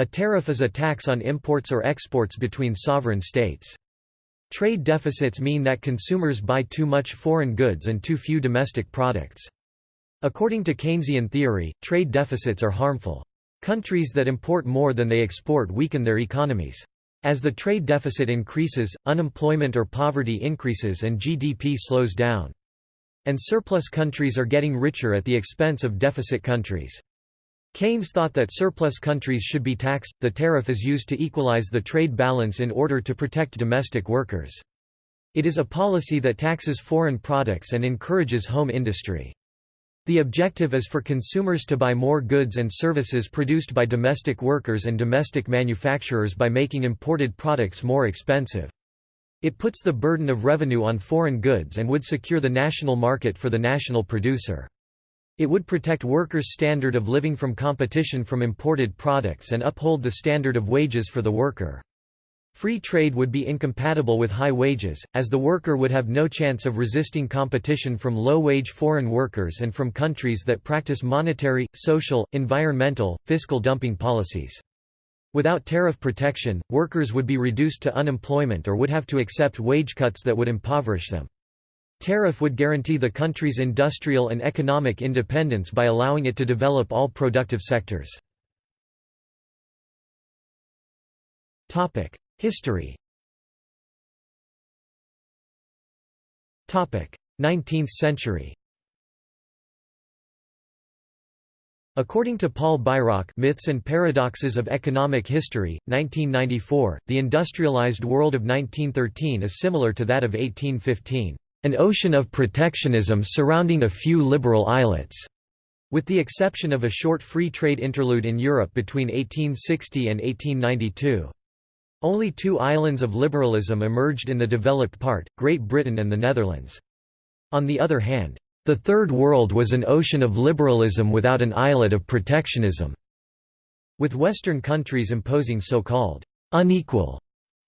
A tariff is a tax on imports or exports between sovereign states. Trade deficits mean that consumers buy too much foreign goods and too few domestic products. According to Keynesian theory, trade deficits are harmful. Countries that import more than they export weaken their economies. As the trade deficit increases, unemployment or poverty increases and GDP slows down. And surplus countries are getting richer at the expense of deficit countries. Keynes thought that surplus countries should be taxed. The tariff is used to equalize the trade balance in order to protect domestic workers. It is a policy that taxes foreign products and encourages home industry. The objective is for consumers to buy more goods and services produced by domestic workers and domestic manufacturers by making imported products more expensive. It puts the burden of revenue on foreign goods and would secure the national market for the national producer. It would protect workers' standard of living from competition from imported products and uphold the standard of wages for the worker. Free trade would be incompatible with high wages, as the worker would have no chance of resisting competition from low-wage foreign workers and from countries that practice monetary, social, environmental, fiscal dumping policies. Without tariff protection, workers would be reduced to unemployment or would have to accept wage cuts that would impoverish them. Tariff would guarantee the country's industrial and economic independence by allowing it to develop all productive sectors. History. 19th century. According to Paul Bairoch Myths and Paradoxes of Economic History, 1994, the industrialized world of 1913 is similar to that of 1815, "...an ocean of protectionism surrounding a few liberal islets." With the exception of a short free trade interlude in Europe between 1860 and 1892. Only two islands of liberalism emerged in the developed part, Great Britain and the Netherlands. On the other hand, the Third World was an ocean of liberalism without an islet of protectionism, with Western countries imposing so-called unequal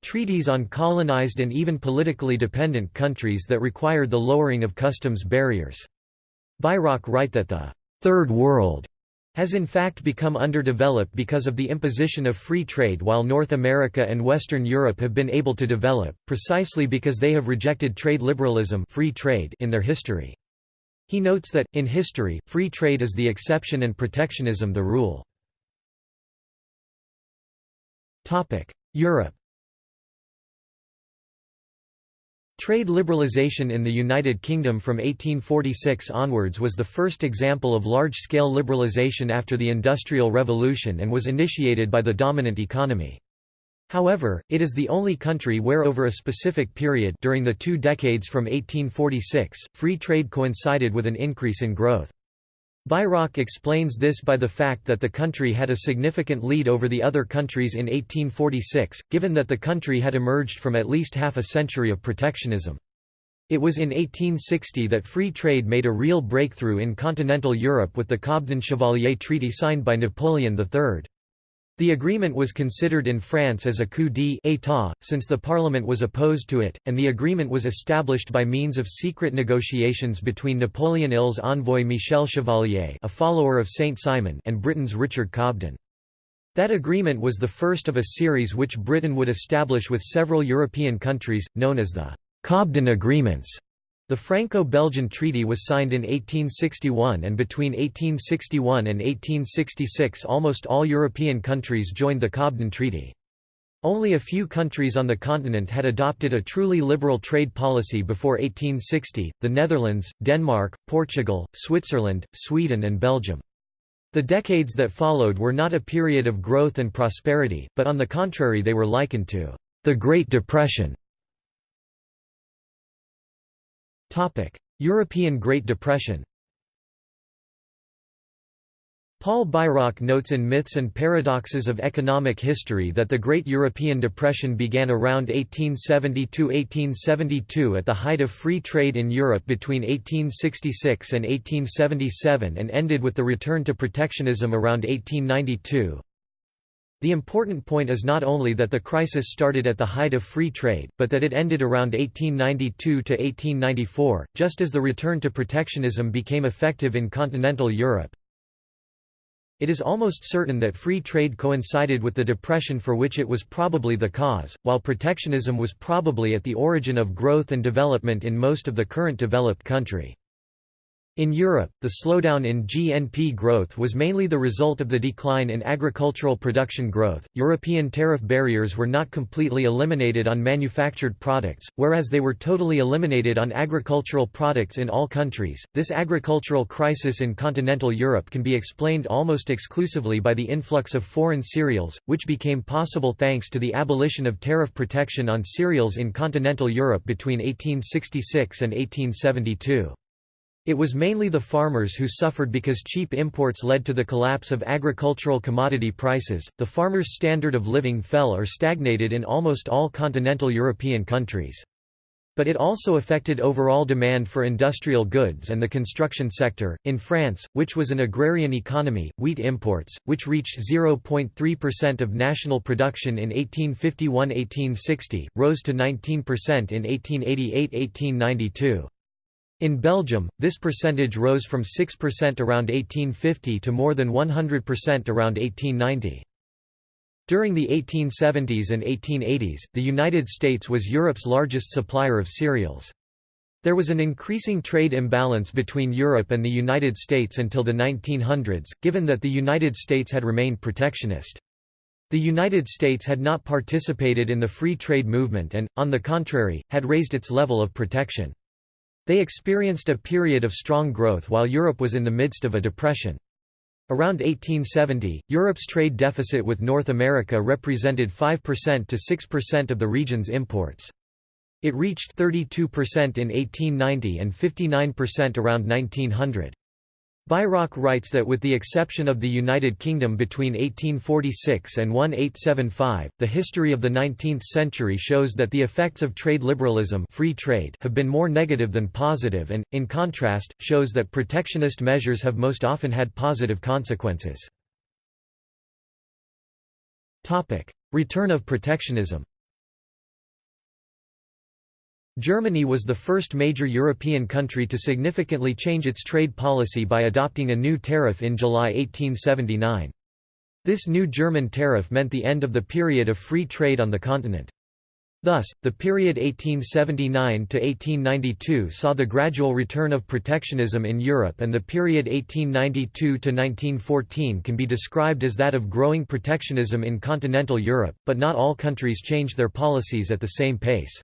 treaties on colonized and even politically dependent countries that required the lowering of customs barriers. Bairoch write that the Third World has in fact become underdeveloped because of the imposition of free trade while North America and Western Europe have been able to develop, precisely because they have rejected trade liberalism free trade in their history. He notes that, in history, free trade is the exception and protectionism the rule. Europe Trade liberalisation in the United Kingdom from 1846 onwards was the first example of large-scale liberalisation after the Industrial Revolution and was initiated by the dominant economy. However, it is the only country where over a specific period during the two decades from 1846, free trade coincided with an increase in growth. Bairoch explains this by the fact that the country had a significant lead over the other countries in 1846, given that the country had emerged from at least half a century of protectionism. It was in 1860 that free trade made a real breakthrough in continental Europe with the Cobden-Chevalier Treaty signed by Napoleon III. The agreement was considered in France as a coup d'état, since the parliament was opposed to it, and the agreement was established by means of secret negotiations between Napoleon III's envoy Michel Chevalier a follower of Saint-Simon and Britain's Richard Cobden. That agreement was the first of a series which Britain would establish with several European countries, known as the Cobden Agreements. The Franco-Belgian Treaty was signed in 1861 and between 1861 and 1866 almost all European countries joined the Cobden Treaty. Only a few countries on the continent had adopted a truly liberal trade policy before 1860, the Netherlands, Denmark, Portugal, Switzerland, Sweden and Belgium. The decades that followed were not a period of growth and prosperity, but on the contrary they were likened to the Great Depression. European Great Depression Paul Bairoch notes in Myths and Paradoxes of Economic History that the Great European Depression began around 1870–1872 at the height of free trade in Europe between 1866 and 1877 and ended with the return to protectionism around 1892. The important point is not only that the crisis started at the height of free trade, but that it ended around 1892 to 1894, just as the return to protectionism became effective in continental Europe. It is almost certain that free trade coincided with the depression for which it was probably the cause, while protectionism was probably at the origin of growth and development in most of the current developed country. In Europe, the slowdown in GNP growth was mainly the result of the decline in agricultural production growth. European tariff barriers were not completely eliminated on manufactured products, whereas they were totally eliminated on agricultural products in all countries. This agricultural crisis in continental Europe can be explained almost exclusively by the influx of foreign cereals, which became possible thanks to the abolition of tariff protection on cereals in continental Europe between 1866 and 1872. It was mainly the farmers who suffered because cheap imports led to the collapse of agricultural commodity prices. The farmers' standard of living fell or stagnated in almost all continental European countries. But it also affected overall demand for industrial goods and the construction sector. In France, which was an agrarian economy, wheat imports, which reached 0.3% of national production in 1851 1860, rose to 19% in 1888 1892. In Belgium, this percentage rose from 6% around 1850 to more than 100% around 1890. During the 1870s and 1880s, the United States was Europe's largest supplier of cereals. There was an increasing trade imbalance between Europe and the United States until the 1900s, given that the United States had remained protectionist. The United States had not participated in the free trade movement and, on the contrary, had raised its level of protection. They experienced a period of strong growth while Europe was in the midst of a depression. Around 1870, Europe's trade deficit with North America represented 5% to 6% of the region's imports. It reached 32% in 1890 and 59% around 1900. Bairoch writes that with the exception of the United Kingdom between 1846 and 1875, the history of the 19th century shows that the effects of trade liberalism free trade have been more negative than positive and, in contrast, shows that protectionist measures have most often had positive consequences. Return of protectionism Germany was the first major European country to significantly change its trade policy by adopting a new tariff in July 1879. This new German tariff meant the end of the period of free trade on the continent. Thus, the period 1879–1892 saw the gradual return of protectionism in Europe and the period 1892–1914 can be described as that of growing protectionism in continental Europe, but not all countries changed their policies at the same pace.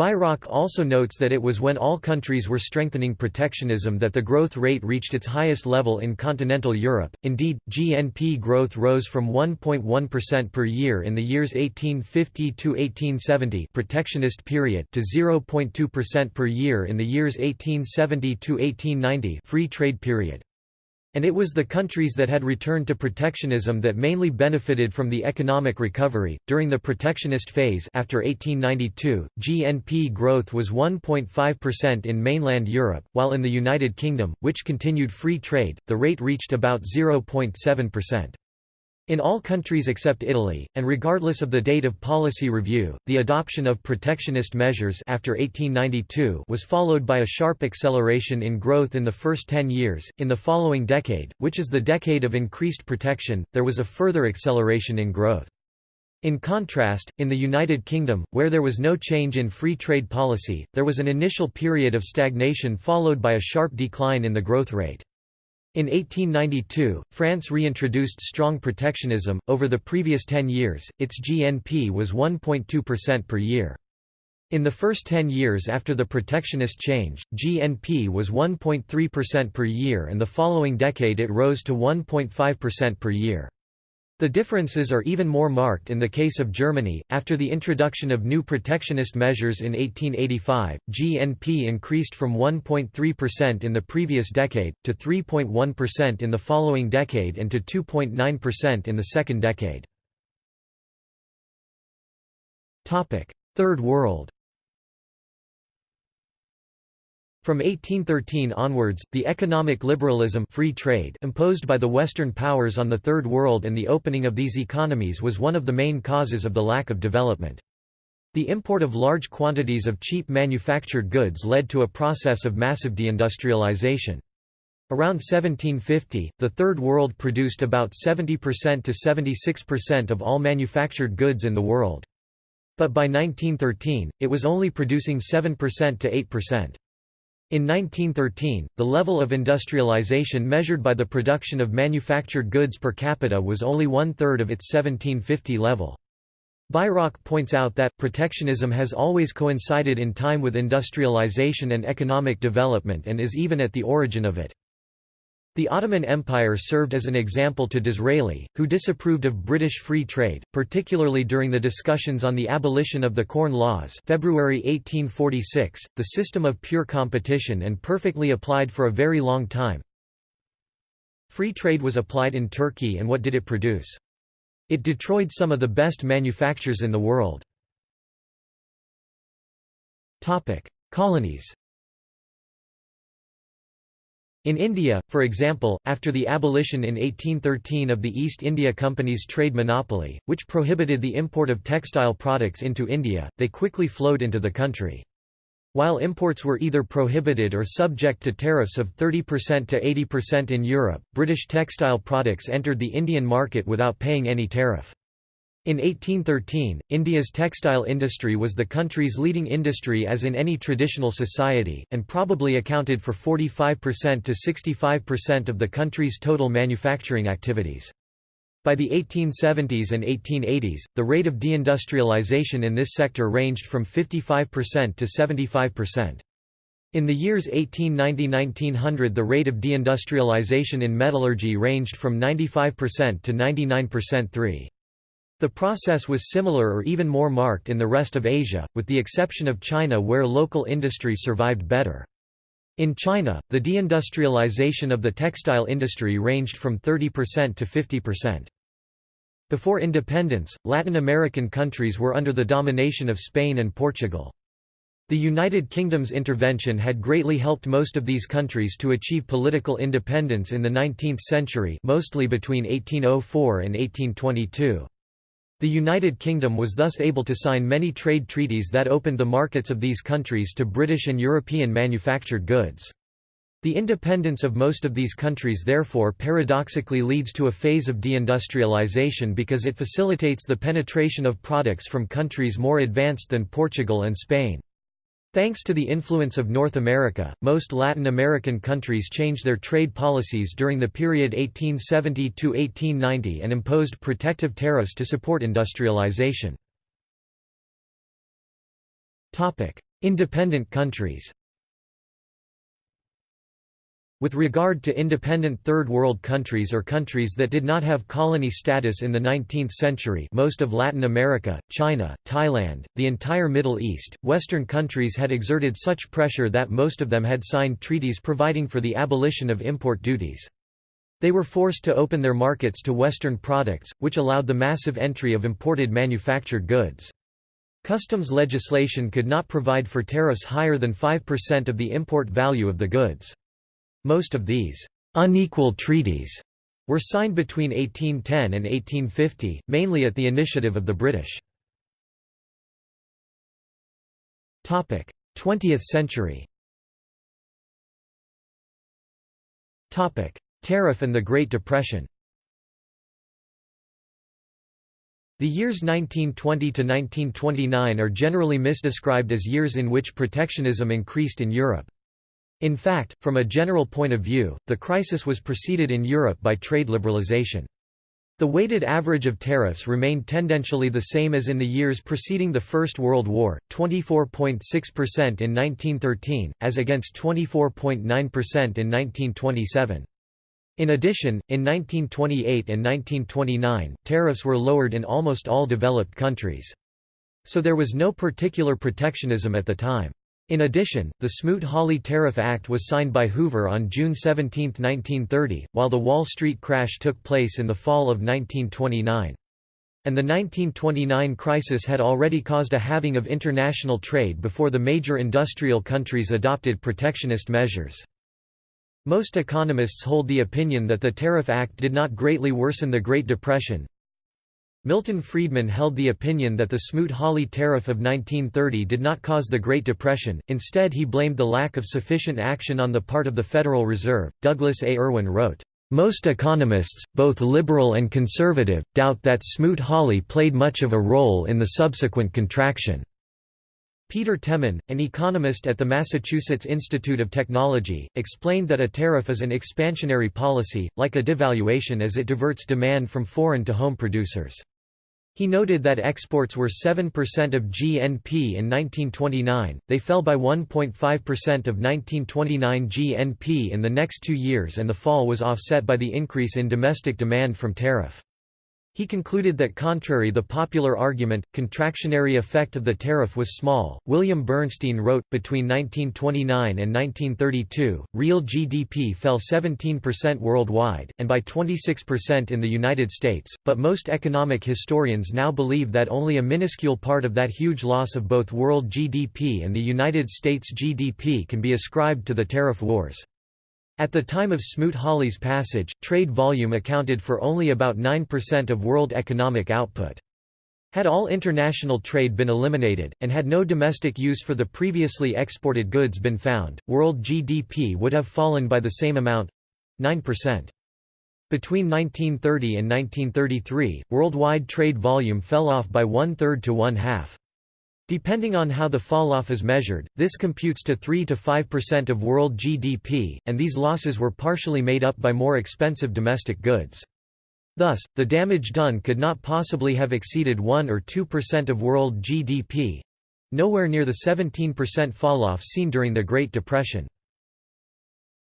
Bairoch also notes that it was when all countries were strengthening protectionism that the growth rate reached its highest level in continental Europe. Indeed, GNP growth rose from 1.1% per year in the years 1850 to 1870, protectionist period, to 0.2% per year in the years 1870 to 1890, free trade period. And it was the countries that had returned to protectionism that mainly benefited from the economic recovery. During the protectionist phase after 1892, GNP growth was 1.5% in mainland Europe, while in the United Kingdom, which continued free trade, the rate reached about 0.7%. In all countries except Italy, and regardless of the date of policy review, the adoption of protectionist measures after 1892 was followed by a sharp acceleration in growth in the first 10 years. In the following decade, which is the decade of increased protection, there was a further acceleration in growth. In contrast, in the United Kingdom, where there was no change in free trade policy, there was an initial period of stagnation followed by a sharp decline in the growth rate. In 1892, France reintroduced strong protectionism. Over the previous 10 years, its GNP was 1.2% per year. In the first 10 years after the protectionist change, GNP was 1.3% per year and the following decade it rose to 1.5% per year. The differences are even more marked in the case of Germany. After the introduction of new protectionist measures in 1885, GNP increased from 1.3% in the previous decade, to 3.1% in the following decade and to 2.9% in the second decade. Third World From 1813 onwards, the economic liberalism free trade imposed by the Western powers on the Third World and the opening of these economies was one of the main causes of the lack of development. The import of large quantities of cheap manufactured goods led to a process of massive deindustrialization. Around 1750, the Third World produced about 70% to 76% of all manufactured goods in the world. But by 1913, it was only producing 7% to 8%. In 1913, the level of industrialization measured by the production of manufactured goods per capita was only one-third of its 1750 level. Bairoch points out that, protectionism has always coincided in time with industrialization and economic development and is even at the origin of it. The Ottoman Empire served as an example to Disraeli, who disapproved of British free trade, particularly during the discussions on the abolition of the Corn Laws February 1846, the system of pure competition and perfectly applied for a very long time. Free trade was applied in Turkey and what did it produce? It destroyed some of the best manufactures in the world. Colonies in India, for example, after the abolition in 1813 of the East India Company's trade monopoly, which prohibited the import of textile products into India, they quickly flowed into the country. While imports were either prohibited or subject to tariffs of 30% to 80% in Europe, British textile products entered the Indian market without paying any tariff. In 1813, India's textile industry was the country's leading industry as in any traditional society, and probably accounted for 45% to 65% of the country's total manufacturing activities. By the 1870s and 1880s, the rate of deindustrialization in this sector ranged from 55% to 75%. In the years 1890–1900 the rate of deindustrialization in metallurgy ranged from 95% to 99% 3. The process was similar or even more marked in the rest of Asia, with the exception of China where local industry survived better. In China, the deindustrialization of the textile industry ranged from 30% to 50%. Before independence, Latin American countries were under the domination of Spain and Portugal. The United Kingdom's intervention had greatly helped most of these countries to achieve political independence in the 19th century mostly between 1804 and 1822. The United Kingdom was thus able to sign many trade treaties that opened the markets of these countries to British and European manufactured goods. The independence of most of these countries therefore paradoxically leads to a phase of deindustrialization because it facilitates the penetration of products from countries more advanced than Portugal and Spain. Thanks to the influence of North America, most Latin American countries changed their trade policies during the period 1870 to 1890 and imposed protective tariffs to support industrialization. Independent countries with regard to independent Third World countries or countries that did not have colony status in the 19th century most of Latin America, China, Thailand, the entire Middle East, Western countries had exerted such pressure that most of them had signed treaties providing for the abolition of import duties. They were forced to open their markets to Western products, which allowed the massive entry of imported manufactured goods. Customs legislation could not provide for tariffs higher than 5% of the import value of the goods. Most of these unequal treaties were signed between 1810 and 1850, mainly at the initiative of the British. 20th century Tariff and the Great Depression The years 1920 to 1929 are generally misdescribed as years in which protectionism increased in Europe. In fact, from a general point of view, the crisis was preceded in Europe by trade liberalization. The weighted average of tariffs remained tendentially the same as in the years preceding the First World War, 24.6% in 1913, as against 24.9% in 1927. In addition, in 1928 and 1929, tariffs were lowered in almost all developed countries. So there was no particular protectionism at the time. In addition, the Smoot-Hawley Tariff Act was signed by Hoover on June 17, 1930, while the Wall Street crash took place in the fall of 1929. And the 1929 crisis had already caused a halving of international trade before the major industrial countries adopted protectionist measures. Most economists hold the opinion that the Tariff Act did not greatly worsen the Great Depression, Milton Friedman held the opinion that the Smoot-Hawley Tariff of 1930 did not cause the Great Depression, instead he blamed the lack of sufficient action on the part of the Federal Reserve. Douglas A. Irwin wrote, "...most economists, both liberal and conservative, doubt that Smoot-Hawley played much of a role in the subsequent contraction." Peter Temin, an economist at the Massachusetts Institute of Technology, explained that a tariff is an expansionary policy, like a devaluation as it diverts demand from foreign to home producers. He noted that exports were 7% of GNP in 1929, they fell by 1.5% of 1929 GNP in the next two years and the fall was offset by the increase in domestic demand from tariff. He concluded that contrary the popular argument, contractionary effect of the tariff was small. William Bernstein wrote, between 1929 and 1932, real GDP fell 17% worldwide, and by 26% in the United States, but most economic historians now believe that only a minuscule part of that huge loss of both world GDP and the United States GDP can be ascribed to the tariff wars. At the time of Smoot-Hawley's passage, trade volume accounted for only about 9% of world economic output. Had all international trade been eliminated, and had no domestic use for the previously exported goods been found, world GDP would have fallen by the same amount—9%. Between 1930 and 1933, worldwide trade volume fell off by one-third to one-half. Depending on how the falloff is measured, this computes to 3 to 5% of world GDP, and these losses were partially made up by more expensive domestic goods. Thus, the damage done could not possibly have exceeded 1 or 2% of world GDP—nowhere near the 17% falloff seen during the Great Depression.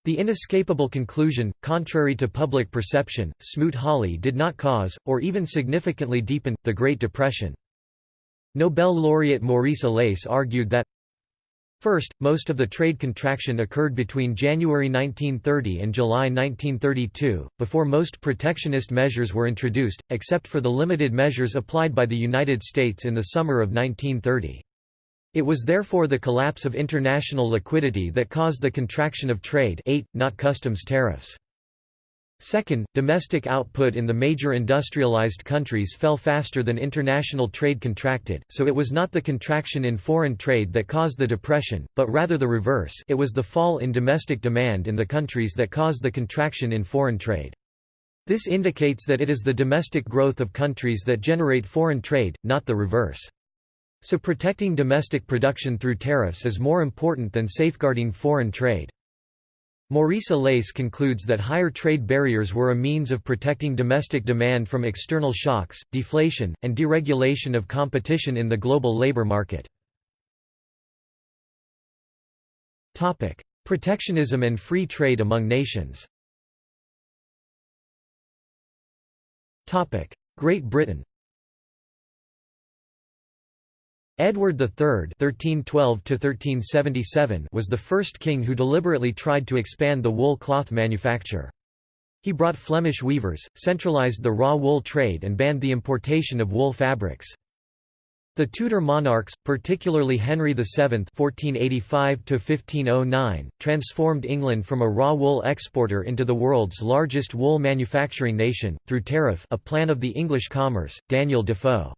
The inescapable conclusion, contrary to public perception, Smoot-Hawley did not cause, or even significantly deepen, the Great Depression. Nobel laureate Maurice Allais argued that First, most of the trade contraction occurred between January 1930 and July 1932, before most protectionist measures were introduced, except for the limited measures applied by the United States in the summer of 1930. It was therefore the collapse of international liquidity that caused the contraction of trade 8, not customs tariffs. Second, domestic output in the major industrialized countries fell faster than international trade contracted, so it was not the contraction in foreign trade that caused the depression, but rather the reverse it was the fall in domestic demand in the countries that caused the contraction in foreign trade. This indicates that it is the domestic growth of countries that generate foreign trade, not the reverse. So protecting domestic production through tariffs is more important than safeguarding foreign trade. Maurice Allais concludes that higher trade barriers were a means of protecting domestic demand from external shocks, deflation, and deregulation of competition in the global labor market. Protectionism and free trade among nations Great Britain Edward III (1312–1377) was the first king who deliberately tried to expand the wool cloth manufacture. He brought Flemish weavers, centralised the raw wool trade and banned the importation of wool fabrics. The Tudor monarchs, particularly Henry VII (1485–1509), transformed England from a raw wool exporter into the world's largest wool manufacturing nation through tariff, a plan of the English commerce. Daniel Defoe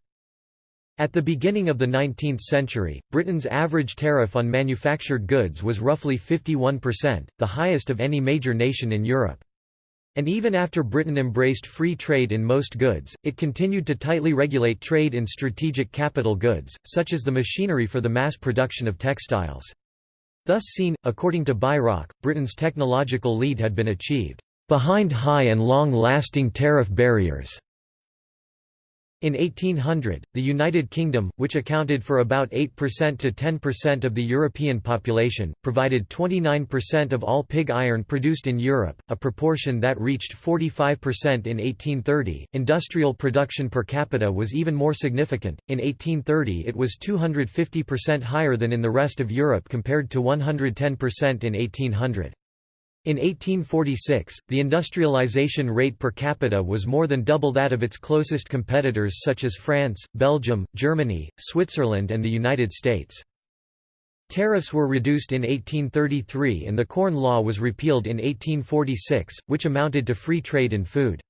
at the beginning of the 19th century, Britain's average tariff on manufactured goods was roughly 51%, the highest of any major nation in Europe. And even after Britain embraced free trade in most goods, it continued to tightly regulate trade in strategic capital goods, such as the machinery for the mass production of textiles. Thus seen, according to Bairoch, Britain's technological lead had been achieved, "...behind high and long-lasting tariff barriers." In 1800, the United Kingdom, which accounted for about 8% to 10% of the European population, provided 29% of all pig iron produced in Europe, a proportion that reached 45% in 1830. Industrial production per capita was even more significant. In 1830, it was 250% higher than in the rest of Europe compared to 110% in 1800. In 1846, the industrialization rate per capita was more than double that of its closest competitors such as France, Belgium, Germany, Switzerland and the United States. Tariffs were reduced in 1833 and the Corn Law was repealed in 1846, which amounted to free trade in food.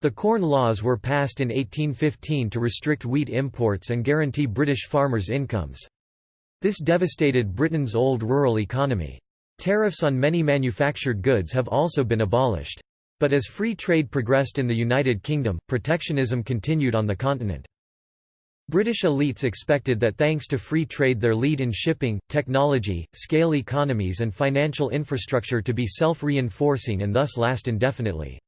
The Corn Laws were passed in 1815 to restrict wheat imports and guarantee British farmers' incomes. This devastated Britain's old rural economy. Tariffs on many manufactured goods have also been abolished. But as free trade progressed in the United Kingdom, protectionism continued on the continent. British elites expected that thanks to free trade their lead in shipping, technology, scale economies and financial infrastructure to be self-reinforcing and thus last indefinitely.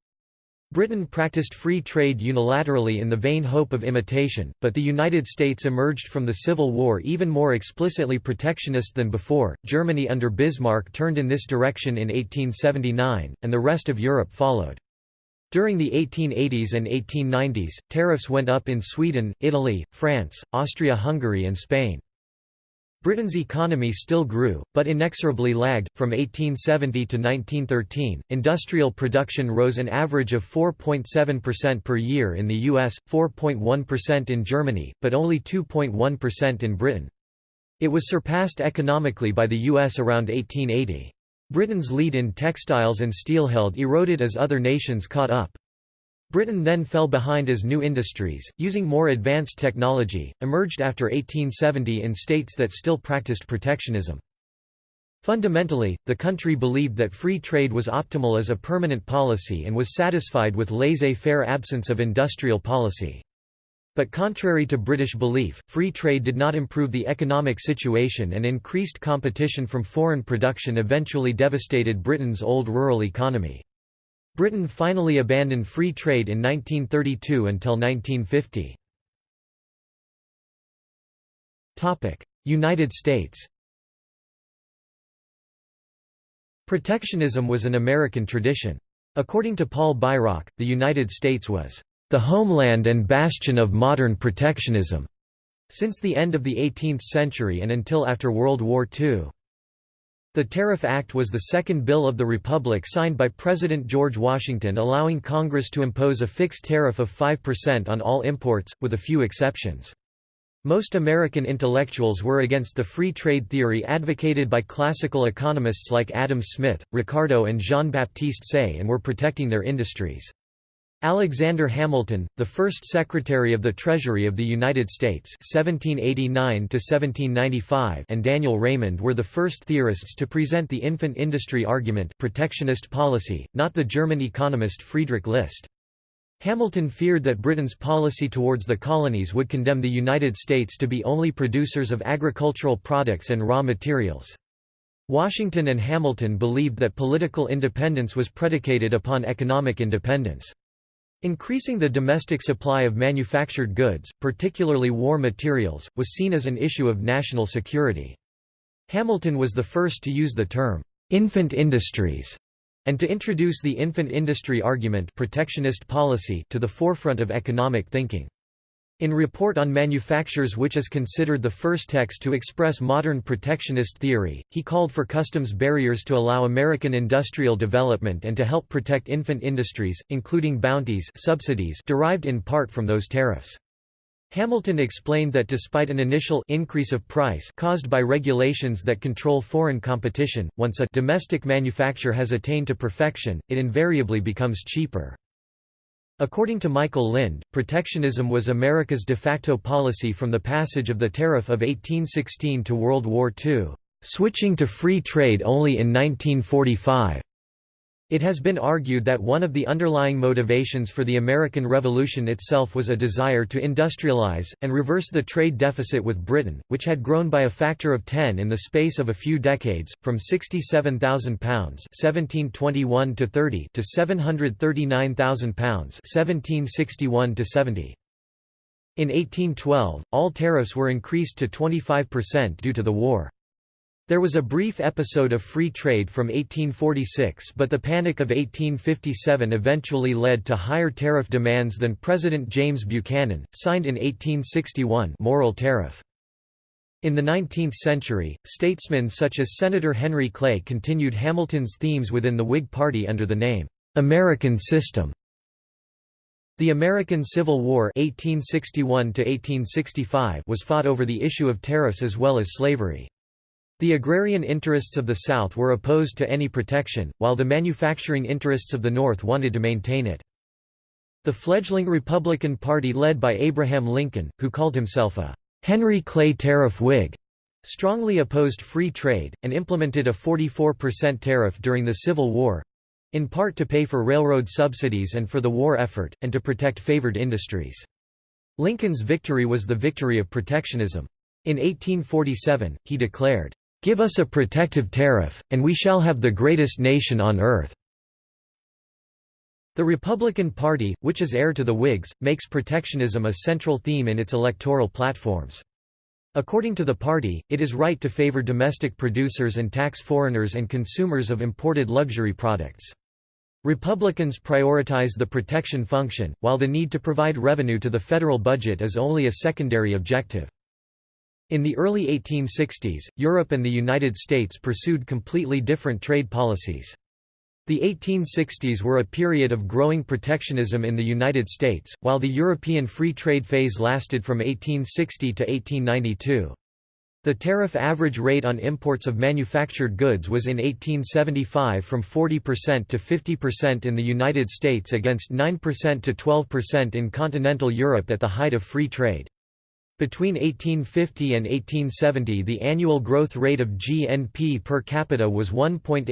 Britain practiced free trade unilaterally in the vain hope of imitation, but the United States emerged from the Civil War even more explicitly protectionist than before. Germany under Bismarck turned in this direction in 1879, and the rest of Europe followed. During the 1880s and 1890s, tariffs went up in Sweden, Italy, France, Austria-Hungary and Spain. Britain's economy still grew, but inexorably lagged. From 1870 to 1913, industrial production rose an average of 4.7% per year in the US, 4.1% in Germany, but only 2.1% in Britain. It was surpassed economically by the US around 1880. Britain's lead in textiles and steel held eroded as other nations caught up. Britain then fell behind as new industries, using more advanced technology, emerged after 1870 in states that still practiced protectionism. Fundamentally, the country believed that free trade was optimal as a permanent policy and was satisfied with laissez-faire absence of industrial policy. But contrary to British belief, free trade did not improve the economic situation and increased competition from foreign production eventually devastated Britain's old rural economy. Britain finally abandoned free trade in 1932 until 1950. United States Protectionism was an American tradition. According to Paul Bairoch, the United States was the homeland and bastion of modern protectionism, since the end of the 18th century and until after World War II. The Tariff Act was the second bill of the Republic signed by President George Washington allowing Congress to impose a fixed tariff of 5% on all imports, with a few exceptions. Most American intellectuals were against the free trade theory advocated by classical economists like Adam Smith, Ricardo and Jean-Baptiste Say and were protecting their industries. Alexander Hamilton, the first Secretary of the Treasury of the United States 1789 and Daniel Raymond were the first theorists to present the infant industry argument protectionist policy, not the German economist Friedrich List. Hamilton feared that Britain's policy towards the colonies would condemn the United States to be only producers of agricultural products and raw materials. Washington and Hamilton believed that political independence was predicated upon economic independence. Increasing the domestic supply of manufactured goods, particularly war materials, was seen as an issue of national security. Hamilton was the first to use the term, "'infant industries' and to introduce the infant industry argument protectionist policy to the forefront of economic thinking. In Report on Manufactures which is considered the first text to express modern protectionist theory, he called for customs barriers to allow American industrial development and to help protect infant industries, including bounties subsidies derived in part from those tariffs. Hamilton explained that despite an initial increase of price caused by regulations that control foreign competition, once a domestic manufacture has attained to perfection, it invariably becomes cheaper. According to Michael Lind, protectionism was America's de facto policy from the passage of the Tariff of 1816 to World War II, switching to free trade only in 1945. It has been argued that one of the underlying motivations for the American Revolution itself was a desire to industrialize, and reverse the trade deficit with Britain, which had grown by a factor of 10 in the space of a few decades, from £67,000 1721 to 30 to £739,000 (1761-70). In 1812, all tariffs were increased to 25% due to the war. There was a brief episode of free trade from 1846 but the Panic of 1857 eventually led to higher tariff demands than President James Buchanan, signed in 1861 Morrill Tariff. In the 19th century, statesmen such as Senator Henry Clay continued Hamilton's themes within the Whig Party under the name, "'American System". The American Civil War 1861 was fought over the issue of tariffs as well as slavery. The agrarian interests of the South were opposed to any protection, while the manufacturing interests of the North wanted to maintain it. The fledgling Republican Party led by Abraham Lincoln, who called himself a Henry Clay Tariff Whig, strongly opposed free trade, and implemented a 44% tariff during the Civil War—in part to pay for railroad subsidies and for the war effort, and to protect favored industries. Lincoln's victory was the victory of protectionism. In 1847, he declared, "'Give us a protective tariff, and we shall have the greatest nation on earth.'" The Republican Party, which is heir to the Whigs, makes protectionism a central theme in its electoral platforms. According to the party, it is right to favor domestic producers and tax foreigners and consumers of imported luxury products. Republicans prioritize the protection function, while the need to provide revenue to the federal budget is only a secondary objective. In the early 1860s, Europe and the United States pursued completely different trade policies. The 1860s were a period of growing protectionism in the United States, while the European free trade phase lasted from 1860 to 1892. The tariff average rate on imports of manufactured goods was in 1875 from 40% to 50% in the United States against 9% to 12% in continental Europe at the height of free trade. Between 1850 and 1870 the annual growth rate of GNP per capita was 1.8%,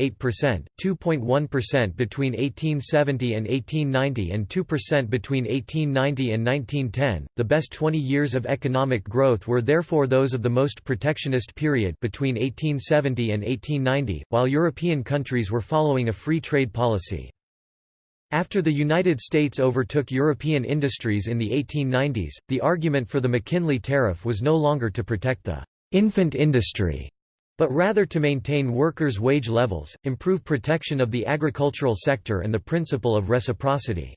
2.1% between 1870 and 1890 and 2% between 1890 and 1910. The best 20 years of economic growth were therefore those of the most protectionist period between 1870 and 1890, while European countries were following a free trade policy. After the United States overtook European industries in the 1890s, the argument for the McKinley Tariff was no longer to protect the «infant industry», but rather to maintain workers' wage levels, improve protection of the agricultural sector and the principle of reciprocity.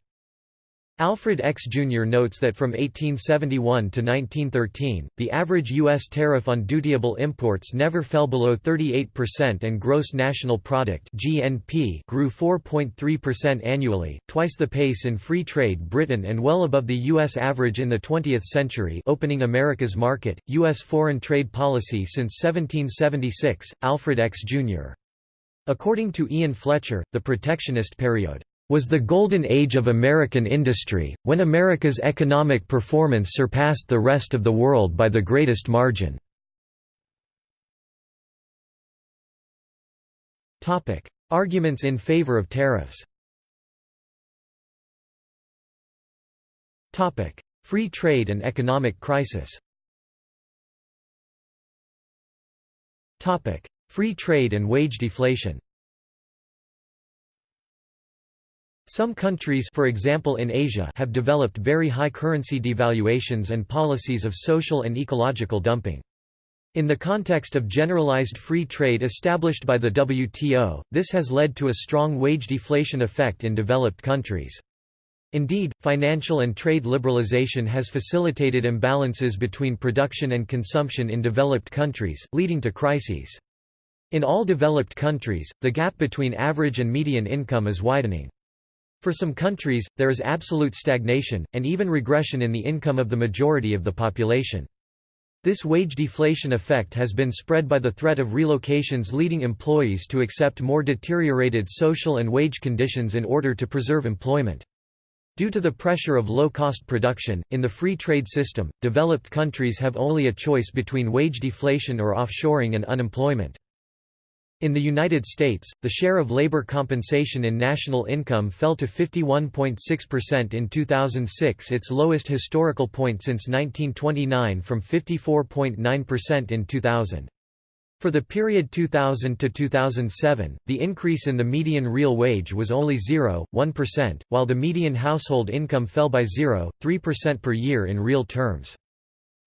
Alfred Eckes Jr. notes that from 1871 to 1913, the average U.S. tariff on dutiable imports never fell below 38% and gross national product (GNP) grew 4.3% annually, twice the pace in free trade Britain and well above the U.S. average in the 20th century opening America's market, U.S. foreign trade policy since 1776, Alfred Eckes Jr. According to Ian Fletcher, the protectionist period was the golden age of American industry, when America's economic performance surpassed the rest of the world by the greatest margin. Arguments in favor of tariffs. Free trade and economic crisis. Free trade and wage deflation Some countries for example in Asia have developed very high currency devaluations and policies of social and ecological dumping. In the context of generalized free trade established by the WTO, this has led to a strong wage deflation effect in developed countries. Indeed, financial and trade liberalization has facilitated imbalances between production and consumption in developed countries, leading to crises. In all developed countries, the gap between average and median income is widening. For some countries, there is absolute stagnation, and even regression in the income of the majority of the population. This wage deflation effect has been spread by the threat of relocations leading employees to accept more deteriorated social and wage conditions in order to preserve employment. Due to the pressure of low-cost production, in the free trade system, developed countries have only a choice between wage deflation or offshoring and unemployment. In the United States, the share of labor compensation in national income fell to 51.6% in 2006 its lowest historical point since 1929 from 54.9% in 2000. For the period 2000 to 2007, the increase in the median real wage was only 0.1%, while the median household income fell by 0.3% per year in real terms.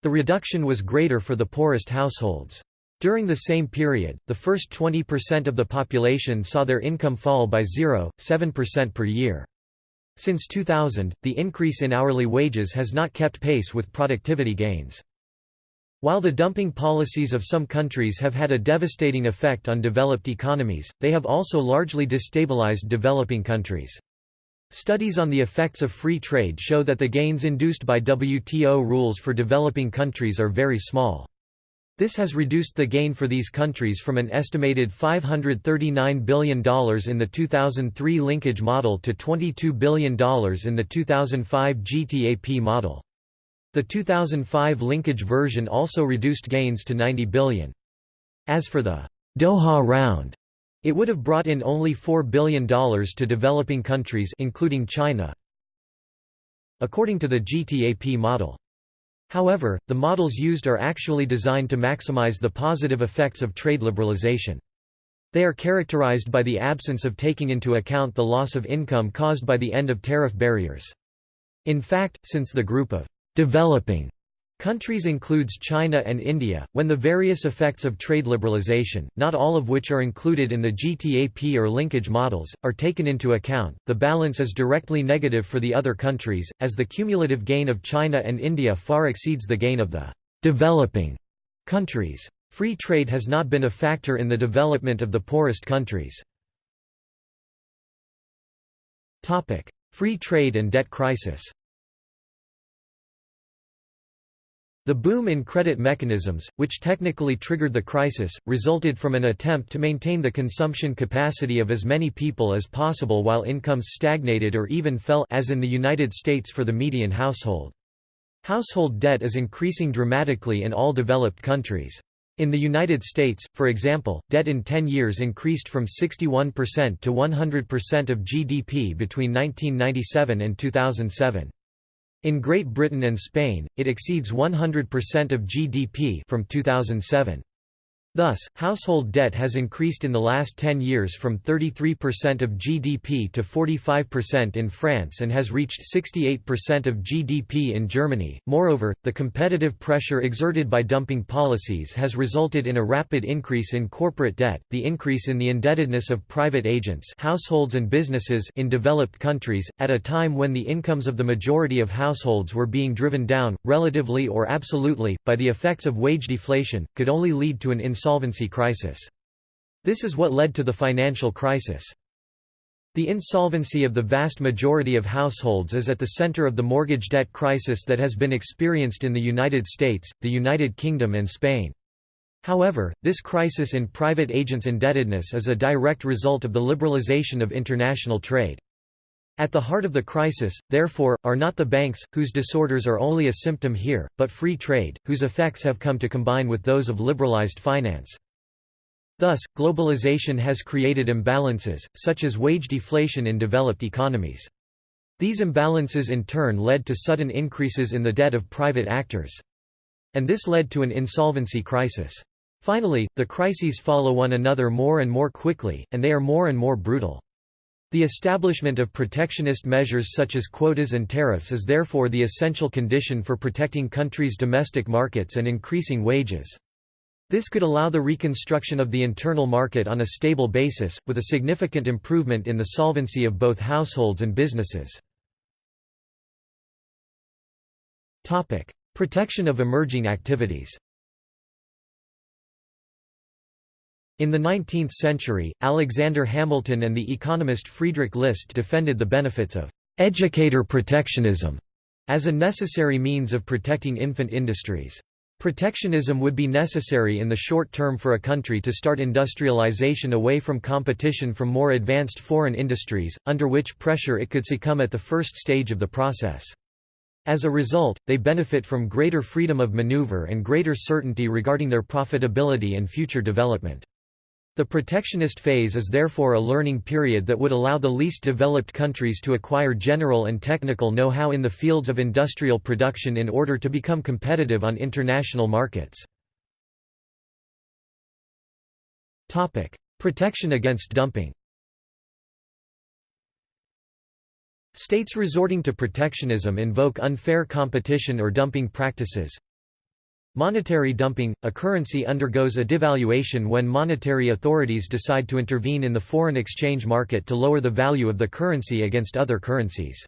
The reduction was greater for the poorest households. During the same period, the first 20% of the population saw their income fall by 0.7% per year. Since 2000, the increase in hourly wages has not kept pace with productivity gains. While the dumping policies of some countries have had a devastating effect on developed economies, they have also largely destabilized developing countries. Studies on the effects of free trade show that the gains induced by WTO rules for developing countries are very small. This has reduced the gain for these countries from an estimated $539 billion in the 2003 linkage model to $22 billion in the 2005 GTAP model. The 2005 linkage version also reduced gains to 90 billion. As for the Doha round, it would have brought in only $4 billion to developing countries including China. According to the GTAP model. However, the models used are actually designed to maximize the positive effects of trade liberalization. They are characterized by the absence of taking into account the loss of income caused by the end of tariff barriers. In fact, since the group of developing Countries includes China and India, when the various effects of trade liberalization, not all of which are included in the GTAP or linkage models, are taken into account, the balance is directly negative for the other countries, as the cumulative gain of China and India far exceeds the gain of the developing countries. Free trade has not been a factor in the development of the poorest countries. Free trade and debt crisis The boom in credit mechanisms, which technically triggered the crisis, resulted from an attempt to maintain the consumption capacity of as many people as possible while incomes stagnated or even fell as in the United States for the median household. Household debt is increasing dramatically in all developed countries. In the United States, for example, debt in 10 years increased from 61% to 100% of GDP between 1997 and 2007. In Great Britain and Spain, it exceeds 100% of GDP from 2007. Thus, household debt has increased in the last 10 years from 33% of GDP to 45% in France and has reached 68% of GDP in Germany. Moreover, the competitive pressure exerted by dumping policies has resulted in a rapid increase in corporate debt, the increase in the indebtedness of private agents, households and businesses in developed countries at a time when the incomes of the majority of households were being driven down relatively or absolutely by the effects of wage deflation could only lead to an insolvency crisis. This is what led to the financial crisis. The insolvency of the vast majority of households is at the center of the mortgage debt crisis that has been experienced in the United States, the United Kingdom and Spain. However, this crisis in private agents' indebtedness is a direct result of the liberalization of international trade. At the heart of the crisis, therefore, are not the banks, whose disorders are only a symptom here, but free trade, whose effects have come to combine with those of liberalized finance. Thus, globalization has created imbalances, such as wage deflation in developed economies. These imbalances in turn led to sudden increases in the debt of private actors. And this led to an insolvency crisis. Finally, the crises follow one another more and more quickly, and they are more and more brutal. The establishment of protectionist measures such as quotas and tariffs is therefore the essential condition for protecting countries' domestic markets and increasing wages. This could allow the reconstruction of the internal market on a stable basis, with a significant improvement in the solvency of both households and businesses. Protection of emerging activities In the 19th century, Alexander Hamilton and the economist Friedrich List defended the benefits of «educator protectionism» as a necessary means of protecting infant industries. Protectionism would be necessary in the short term for a country to start industrialization away from competition from more advanced foreign industries, under which pressure it could succumb at the first stage of the process. As a result, they benefit from greater freedom of maneuver and greater certainty regarding their profitability and future development. The protectionist phase is therefore a learning period that would allow the least developed countries to acquire general and technical know-how in the fields of industrial production in order to become competitive on international markets. Protection against dumping States resorting to protectionism invoke unfair competition or dumping practices, Monetary dumping – A currency undergoes a devaluation when monetary authorities decide to intervene in the foreign exchange market to lower the value of the currency against other currencies.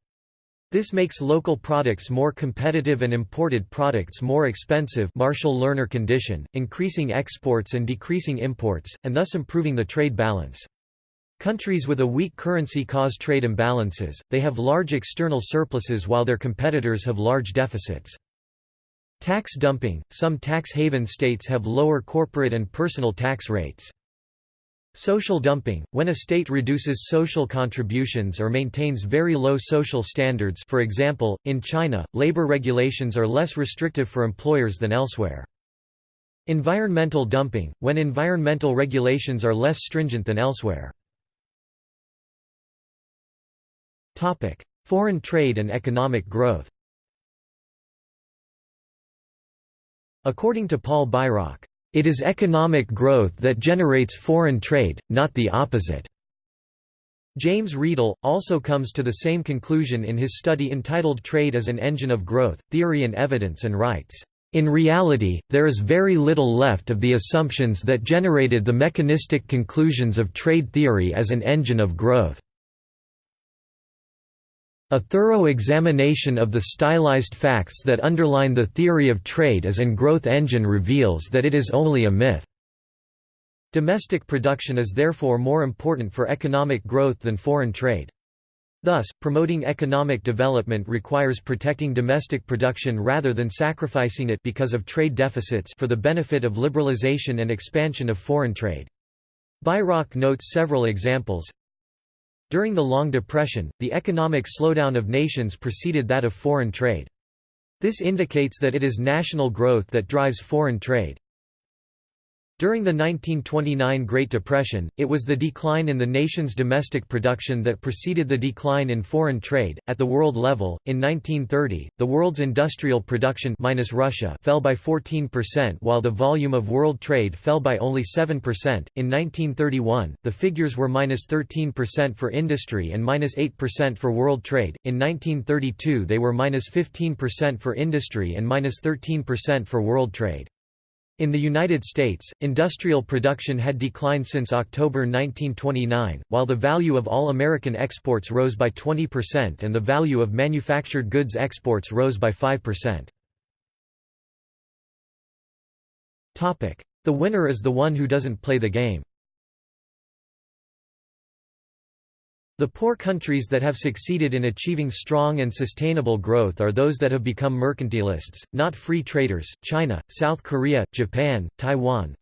This makes local products more competitive and imported products more expensive Marshall-Lerner condition, increasing exports and decreasing imports, and thus improving the trade balance. Countries with a weak currency cause trade imbalances, they have large external surpluses while their competitors have large deficits. Tax dumping – Some tax haven states have lower corporate and personal tax rates. Social dumping – When a state reduces social contributions or maintains very low social standards for example, in China, labor regulations are less restrictive for employers than elsewhere. Environmental dumping – When environmental regulations are less stringent than elsewhere. Foreign trade and economic growth According to Paul Bairoch, "...it is economic growth that generates foreign trade, not the opposite." James Riedel, also comes to the same conclusion in his study entitled Trade as an Engine of Growth, Theory and Evidence and writes, "...in reality, there is very little left of the assumptions that generated the mechanistic conclusions of trade theory as an engine of growth." A thorough examination of the stylized facts that underline the theory of trade as an growth engine reveals that it is only a myth. Domestic production is therefore more important for economic growth than foreign trade. Thus, promoting economic development requires protecting domestic production rather than sacrificing it because of trade deficits for the benefit of liberalization and expansion of foreign trade. Bairoch notes several examples, during the Long Depression, the economic slowdown of nations preceded that of foreign trade. This indicates that it is national growth that drives foreign trade. During the 1929 Great Depression, it was the decline in the nation's domestic production that preceded the decline in foreign trade. At the world level, in 1930, the world's industrial production minus Russia fell by 14% while the volume of world trade fell by only 7%. In 1931, the figures were minus 13% for industry and minus 8% for world trade. In 1932, they were minus 15% for industry and minus 13% for world trade. In the United States, industrial production had declined since October 1929, while the value of all American exports rose by 20% and the value of manufactured goods exports rose by 5%. The winner is the one who doesn't play the game. The poor countries that have succeeded in achieving strong and sustainable growth are those that have become mercantilists, not free traders, China, South Korea, Japan, Taiwan,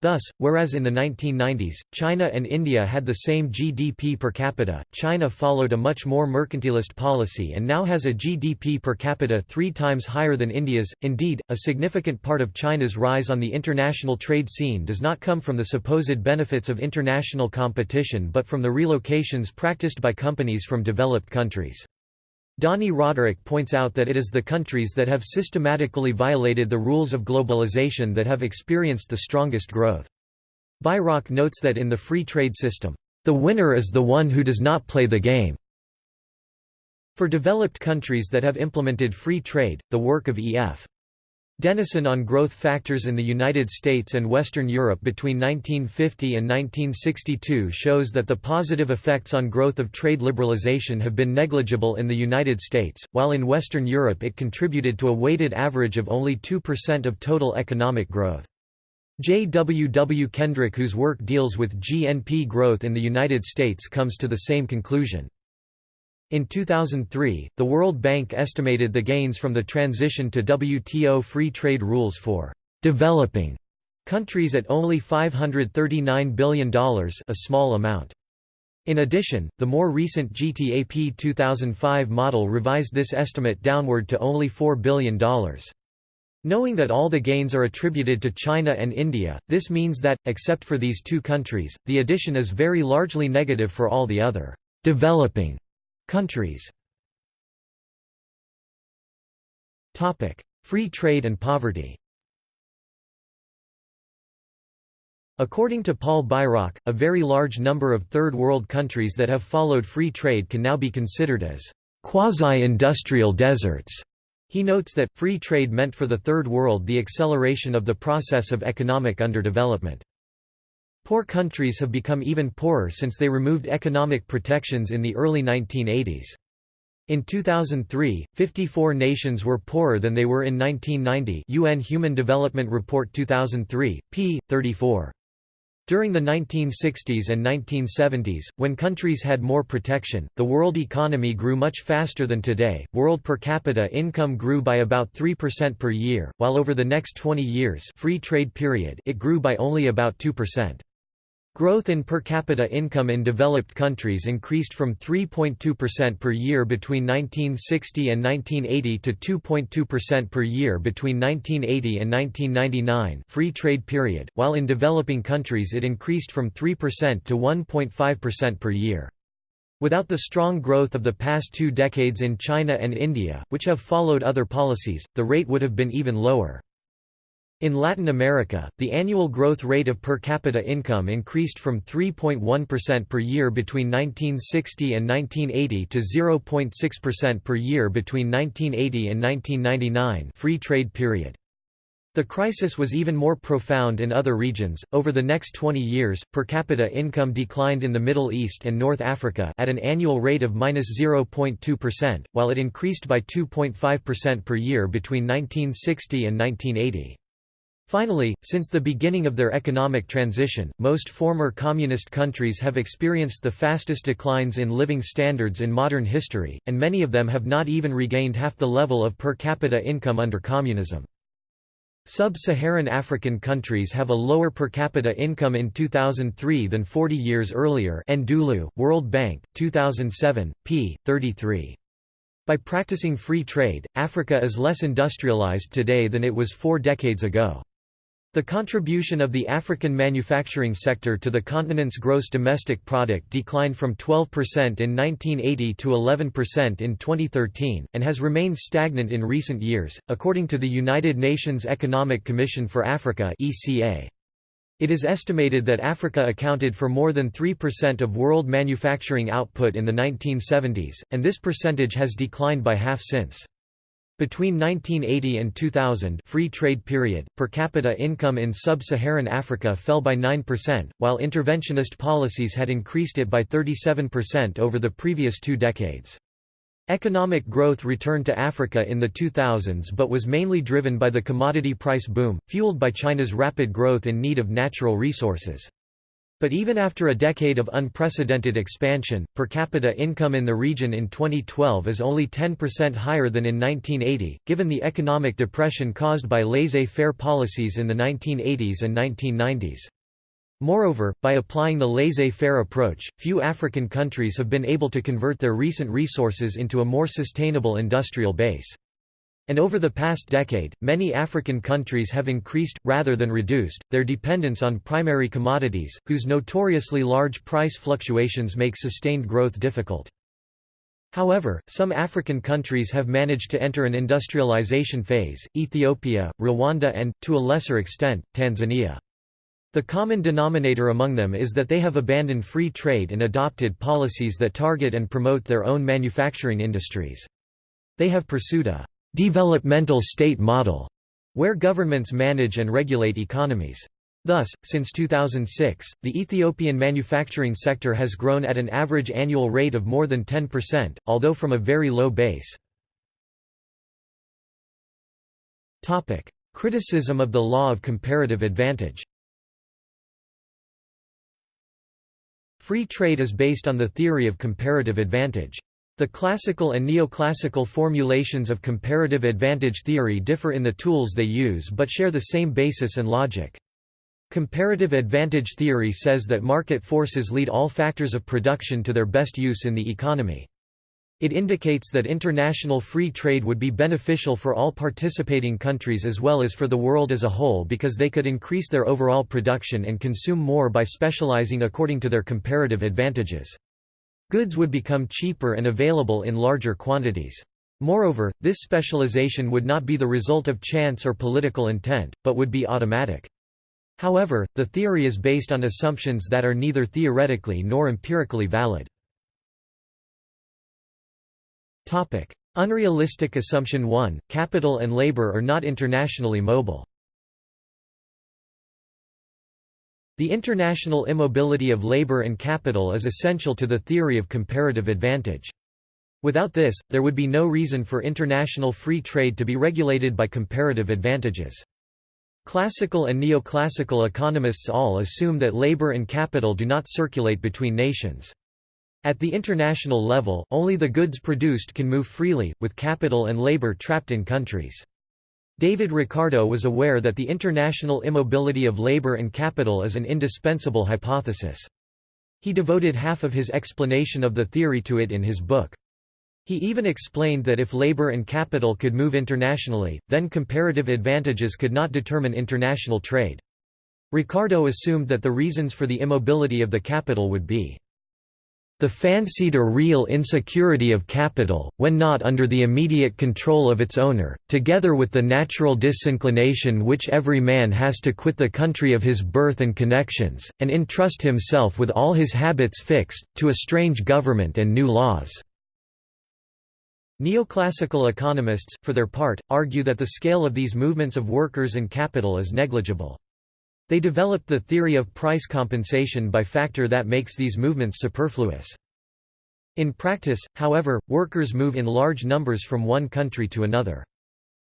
Thus, whereas in the 1990s, China and India had the same GDP per capita, China followed a much more mercantilist policy and now has a GDP per capita three times higher than India's. Indeed, a significant part of China's rise on the international trade scene does not come from the supposed benefits of international competition but from the relocations practiced by companies from developed countries. Dani Rodrik points out that it is the countries that have systematically violated the rules of globalization that have experienced the strongest growth. Bairoch notes that in the free trade system, "...the winner is the one who does not play the game." For developed countries that have implemented free trade, the work of E.F. Denison on growth factors in the United States and Western Europe between 1950 and 1962 shows that the positive effects on growth of trade liberalization have been negligible in the United States, while in Western Europe it contributed to a weighted average of only 2% of total economic growth. J. W. W. Kendrick whose work deals with GNP growth in the United States comes to the same conclusion. In 2003, the World Bank estimated the gains from the transition to WTO free trade rules for developing countries at only $539 billion a small amount. In addition, the more recent GTAP 2005 model revised this estimate downward to only $4 billion. Knowing that all the gains are attributed to China and India, this means that, except for these two countries, the addition is very largely negative for all the other developing Countries Free trade and poverty According to Paul Bairoch, a very large number of Third World countries that have followed free trade can now be considered as quasi-industrial deserts. He notes that, free trade meant for the Third World the acceleration of the process of economic underdevelopment. Poor countries have become even poorer since they removed economic protections in the early 1980s. In 2003, 54 nations were poorer than they were in 1990 UN Human Development Report 2003, p. 34. During the 1960s and 1970s, when countries had more protection, the world economy grew much faster than today. World per capita income grew by about 3% per year, while over the next 20 years, free trade period, it grew by only about 2%. Growth in per capita income in developed countries increased from 3.2% per year between 1960 and 1980 to 2.2% per year between 1980 and 1999 free trade period, while in developing countries it increased from 3% to 1.5% per year. Without the strong growth of the past two decades in China and India, which have followed other policies, the rate would have been even lower. In Latin America, the annual growth rate of per capita income increased from 3.1% per year between 1960 and 1980 to 0.6% per year between 1980 and 1999 free trade period. The crisis was even more profound in other regions. Over the next 20 years, per capita income declined in the Middle East and North Africa at an annual rate of -0.2%, while it increased by 2.5% per year between 1960 and 1980. Finally, since the beginning of their economic transition, most former communist countries have experienced the fastest declines in living standards in modern history, and many of them have not even regained half the level of per capita income under communism. Sub-Saharan African countries have a lower per capita income in 2003 than 40 years earlier Ndulu, World Bank, 2007, p. 33. By practicing free trade, Africa is less industrialized today than it was four decades ago. The contribution of the African manufacturing sector to the continent's gross domestic product declined from 12% in 1980 to 11% in 2013, and has remained stagnant in recent years, according to the United Nations Economic Commission for Africa It is estimated that Africa accounted for more than 3% of world manufacturing output in the 1970s, and this percentage has declined by half since. Between 1980 and 2000 free trade period, per capita income in sub-Saharan Africa fell by 9%, while interventionist policies had increased it by 37% over the previous two decades. Economic growth returned to Africa in the 2000s but was mainly driven by the commodity price boom, fueled by China's rapid growth in need of natural resources. But even after a decade of unprecedented expansion, per capita income in the region in 2012 is only 10% higher than in 1980, given the economic depression caused by laissez-faire policies in the 1980s and 1990s. Moreover, by applying the laissez-faire approach, few African countries have been able to convert their recent resources into a more sustainable industrial base. And over the past decade, many African countries have increased, rather than reduced, their dependence on primary commodities, whose notoriously large price fluctuations make sustained growth difficult. However, some African countries have managed to enter an industrialization phase, Ethiopia, Rwanda and, to a lesser extent, Tanzania. The common denominator among them is that they have abandoned free trade and adopted policies that target and promote their own manufacturing industries. They have pursued a developmental state model, where governments manage and regulate economies. Thus, since 2006, the Ethiopian manufacturing sector has grown at an average annual rate of more than 10%, although from a very low base. Criticism of the law of comparative advantage Free trade is based on the theory of comparative advantage. The classical and neoclassical formulations of comparative advantage theory differ in the tools they use but share the same basis and logic. Comparative advantage theory says that market forces lead all factors of production to their best use in the economy. It indicates that international free trade would be beneficial for all participating countries as well as for the world as a whole because they could increase their overall production and consume more by specializing according to their comparative advantages. Goods would become cheaper and available in larger quantities. Moreover, this specialization would not be the result of chance or political intent, but would be automatic. However, the theory is based on assumptions that are neither theoretically nor empirically valid. Unrealistic assumption 1, capital and labor are not internationally mobile. The international immobility of labor and capital is essential to the theory of comparative advantage. Without this, there would be no reason for international free trade to be regulated by comparative advantages. Classical and neoclassical economists all assume that labor and capital do not circulate between nations. At the international level, only the goods produced can move freely, with capital and labor trapped in countries. David Ricardo was aware that the international immobility of labor and capital is an indispensable hypothesis. He devoted half of his explanation of the theory to it in his book. He even explained that if labor and capital could move internationally, then comparative advantages could not determine international trade. Ricardo assumed that the reasons for the immobility of the capital would be the fancied or real insecurity of capital, when not under the immediate control of its owner, together with the natural disinclination which every man has to quit the country of his birth and connections, and entrust himself with all his habits fixed, to a strange government and new laws." Neoclassical economists, for their part, argue that the scale of these movements of workers and capital is negligible. They developed the theory of price compensation by factor that makes these movements superfluous. In practice, however, workers move in large numbers from one country to another.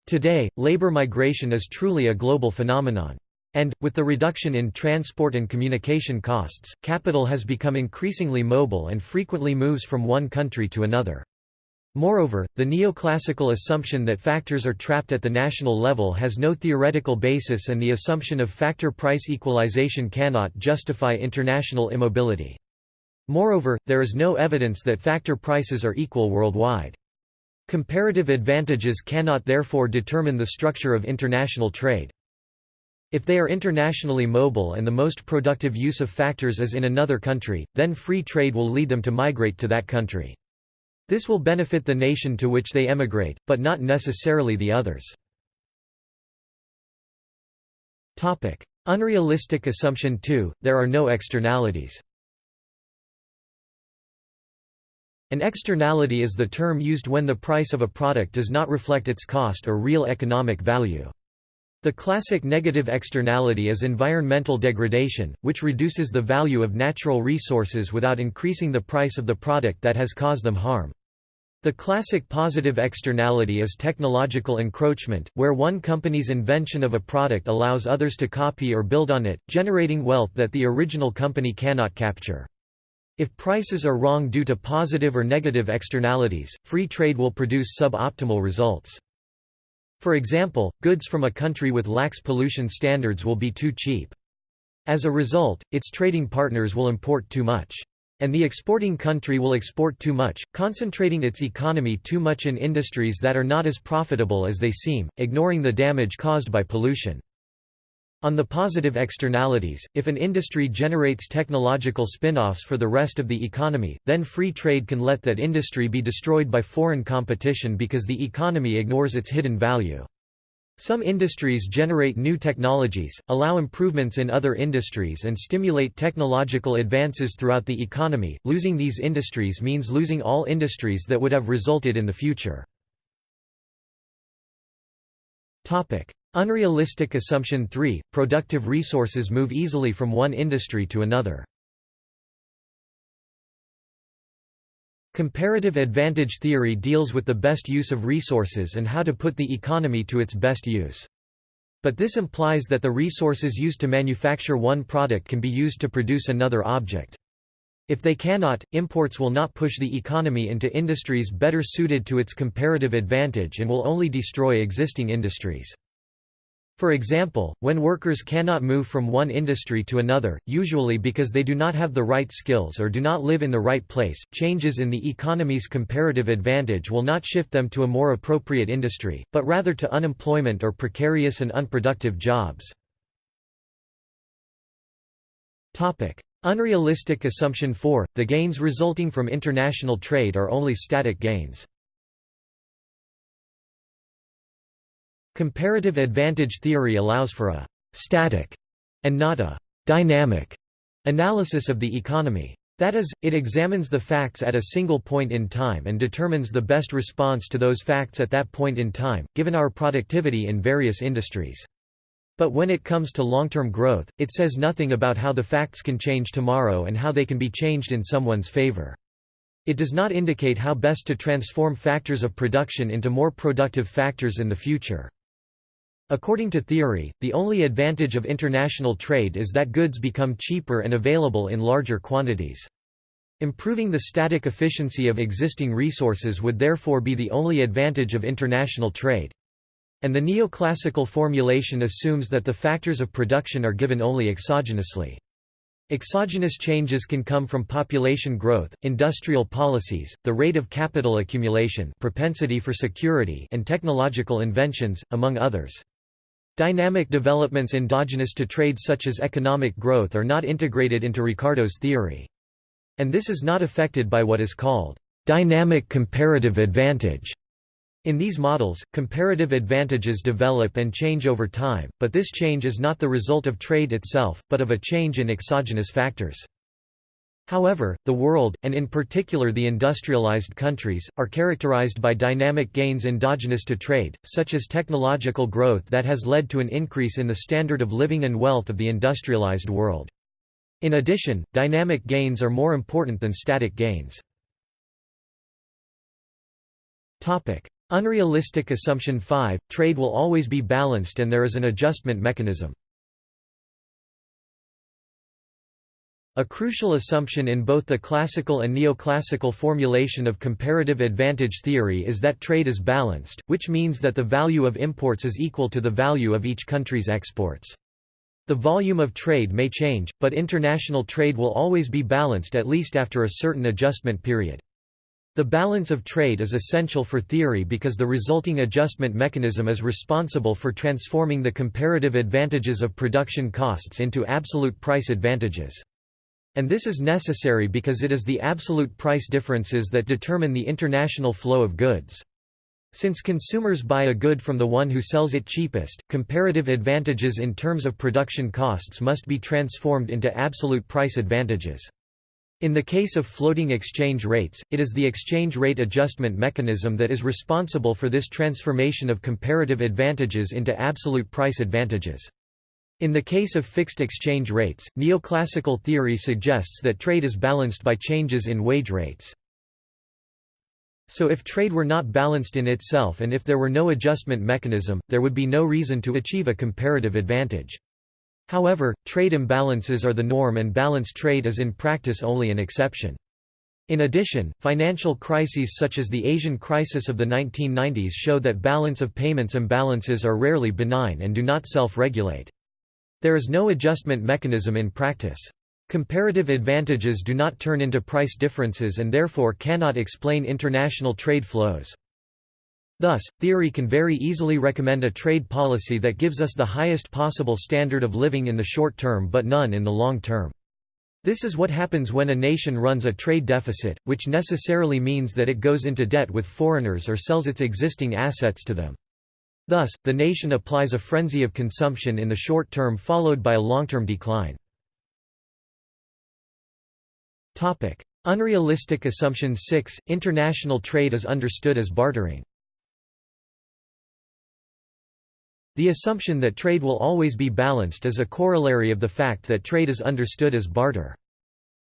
Today, labor migration is truly a global phenomenon. And, with the reduction in transport and communication costs, capital has become increasingly mobile and frequently moves from one country to another. Moreover, the neoclassical assumption that factors are trapped at the national level has no theoretical basis and the assumption of factor price equalization cannot justify international immobility. Moreover, there is no evidence that factor prices are equal worldwide. Comparative advantages cannot therefore determine the structure of international trade. If they are internationally mobile and the most productive use of factors is in another country, then free trade will lead them to migrate to that country. This will benefit the nation to which they emigrate, but not necessarily the others. Unrealistic assumption 2, there are no externalities. An externality is the term used when the price of a product does not reflect its cost or real economic value. The classic negative externality is environmental degradation, which reduces the value of natural resources without increasing the price of the product that has caused them harm. The classic positive externality is technological encroachment, where one company's invention of a product allows others to copy or build on it, generating wealth that the original company cannot capture. If prices are wrong due to positive or negative externalities, free trade will produce suboptimal results. For example, goods from a country with lax pollution standards will be too cheap. As a result, its trading partners will import too much. And the exporting country will export too much, concentrating its economy too much in industries that are not as profitable as they seem, ignoring the damage caused by pollution. On the positive externalities, if an industry generates technological spin-offs for the rest of the economy, then free trade can let that industry be destroyed by foreign competition because the economy ignores its hidden value. Some industries generate new technologies, allow improvements in other industries and stimulate technological advances throughout the economy. Losing these industries means losing all industries that would have resulted in the future. Topic: Unrealistic assumption 3 – Productive resources move easily from one industry to another. Comparative advantage theory deals with the best use of resources and how to put the economy to its best use. But this implies that the resources used to manufacture one product can be used to produce another object. If they cannot, imports will not push the economy into industries better suited to its comparative advantage and will only destroy existing industries. For example, when workers cannot move from one industry to another, usually because they do not have the right skills or do not live in the right place, changes in the economy's comparative advantage will not shift them to a more appropriate industry, but rather to unemployment or precarious and unproductive jobs. Unrealistic assumption 4 – The gains resulting from international trade are only static gains. Comparative advantage theory allows for a «static» and not a «dynamic» analysis of the economy. That is, it examines the facts at a single point in time and determines the best response to those facts at that point in time, given our productivity in various industries. But when it comes to long-term growth, it says nothing about how the facts can change tomorrow and how they can be changed in someone's favor. It does not indicate how best to transform factors of production into more productive factors in the future. According to theory, the only advantage of international trade is that goods become cheaper and available in larger quantities. Improving the static efficiency of existing resources would therefore be the only advantage of international trade. And the neoclassical formulation assumes that the factors of production are given only exogenously. Exogenous changes can come from population growth, industrial policies, the rate of capital accumulation propensity for security and technological inventions, among others. Dynamic developments endogenous to trade such as economic growth are not integrated into Ricardo's theory. And this is not affected by what is called dynamic comparative advantage. In these models, comparative advantages develop and change over time, but this change is not the result of trade itself, but of a change in exogenous factors. However, the world, and in particular the industrialized countries, are characterized by dynamic gains endogenous to trade, such as technological growth that has led to an increase in the standard of living and wealth of the industrialized world. In addition, dynamic gains are more important than static gains. Unrealistic assumption 5, trade will always be balanced and there is an adjustment mechanism. A crucial assumption in both the classical and neoclassical formulation of comparative advantage theory is that trade is balanced, which means that the value of imports is equal to the value of each country's exports. The volume of trade may change, but international trade will always be balanced at least after a certain adjustment period. The balance of trade is essential for theory because the resulting adjustment mechanism is responsible for transforming the comparative advantages of production costs into absolute price advantages. And this is necessary because it is the absolute price differences that determine the international flow of goods. Since consumers buy a good from the one who sells it cheapest, comparative advantages in terms of production costs must be transformed into absolute price advantages. In the case of floating exchange rates, it is the exchange rate adjustment mechanism that is responsible for this transformation of comparative advantages into absolute price advantages. In the case of fixed exchange rates, neoclassical theory suggests that trade is balanced by changes in wage rates. So if trade were not balanced in itself and if there were no adjustment mechanism, there would be no reason to achieve a comparative advantage. However, trade imbalances are the norm and balanced trade is in practice only an exception. In addition, financial crises such as the Asian crisis of the 1990s show that balance of payments imbalances are rarely benign and do not self-regulate. There is no adjustment mechanism in practice. Comparative advantages do not turn into price differences and therefore cannot explain international trade flows. Thus, theory can very easily recommend a trade policy that gives us the highest possible standard of living in the short term but none in the long term. This is what happens when a nation runs a trade deficit, which necessarily means that it goes into debt with foreigners or sells its existing assets to them. Thus, the nation applies a frenzy of consumption in the short term followed by a long-term decline. Unrealistic assumption 6 – International trade is understood as bartering. The assumption that trade will always be balanced is a corollary of the fact that trade is understood as barter.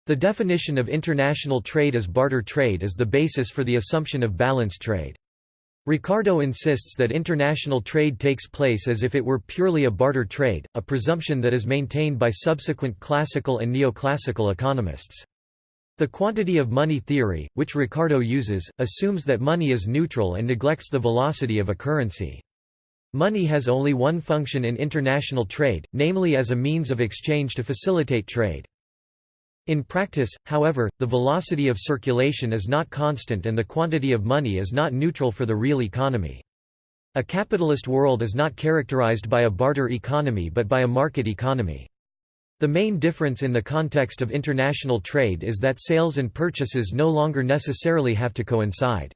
The definition of international trade as barter trade is the basis for the assumption of balanced trade. Ricardo insists that international trade takes place as if it were purely a barter trade, a presumption that is maintained by subsequent classical and neoclassical economists. The quantity of money theory, which Ricardo uses, assumes that money is neutral and neglects the velocity of a currency. Money has only one function in international trade, namely as a means of exchange to facilitate trade. In practice, however, the velocity of circulation is not constant and the quantity of money is not neutral for the real economy. A capitalist world is not characterized by a barter economy but by a market economy. The main difference in the context of international trade is that sales and purchases no longer necessarily have to coincide.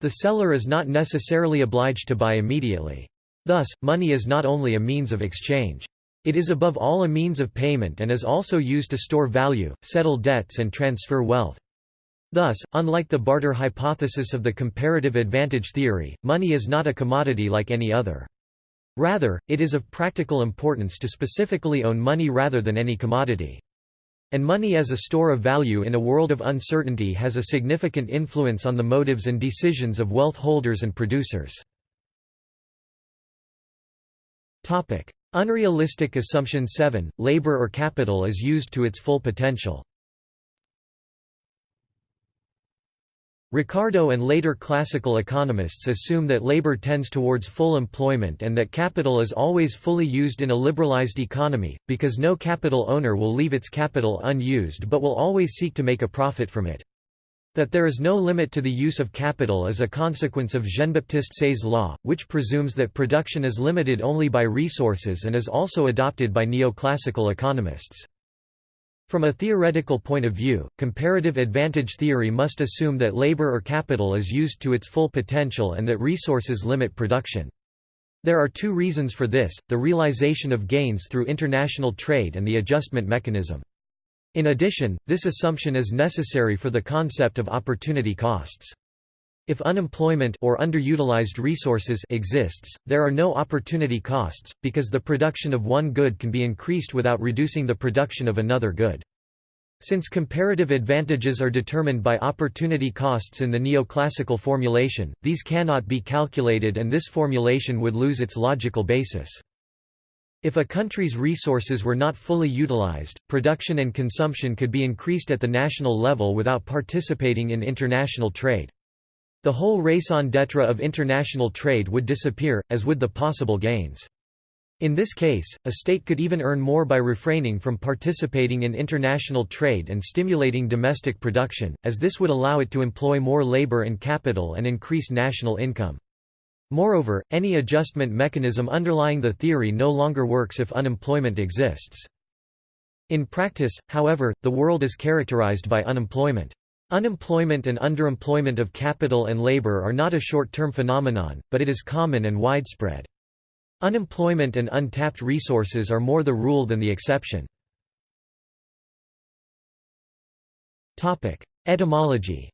The seller is not necessarily obliged to buy immediately. Thus, money is not only a means of exchange. It is above all a means of payment and is also used to store value, settle debts and transfer wealth. Thus, unlike the barter hypothesis of the comparative advantage theory, money is not a commodity like any other. Rather, it is of practical importance to specifically own money rather than any commodity. And money as a store of value in a world of uncertainty has a significant influence on the motives and decisions of wealth holders and producers. Unrealistic assumption 7, labor or capital is used to its full potential. Ricardo and later classical economists assume that labor tends towards full employment and that capital is always fully used in a liberalized economy, because no capital owner will leave its capital unused but will always seek to make a profit from it. That there is no limit to the use of capital is a consequence of Jean-Baptiste Say's law, which presumes that production is limited only by resources and is also adopted by neoclassical economists. From a theoretical point of view, comparative advantage theory must assume that labor or capital is used to its full potential and that resources limit production. There are two reasons for this, the realization of gains through international trade and the adjustment mechanism. In addition, this assumption is necessary for the concept of opportunity costs. If unemployment or underutilized resources exists, there are no opportunity costs, because the production of one good can be increased without reducing the production of another good. Since comparative advantages are determined by opportunity costs in the neoclassical formulation, these cannot be calculated and this formulation would lose its logical basis. If a country's resources were not fully utilized, production and consumption could be increased at the national level without participating in international trade. The whole raison d'etre of international trade would disappear, as would the possible gains. In this case, a state could even earn more by refraining from participating in international trade and stimulating domestic production, as this would allow it to employ more labor and capital and increase national income. Moreover, any adjustment mechanism underlying the theory no longer works if unemployment exists. In practice, however, the world is characterized by unemployment. Unemployment and underemployment of capital and labor are not a short-term phenomenon, but it is common and widespread. Unemployment and untapped resources are more the rule than the exception. Etymology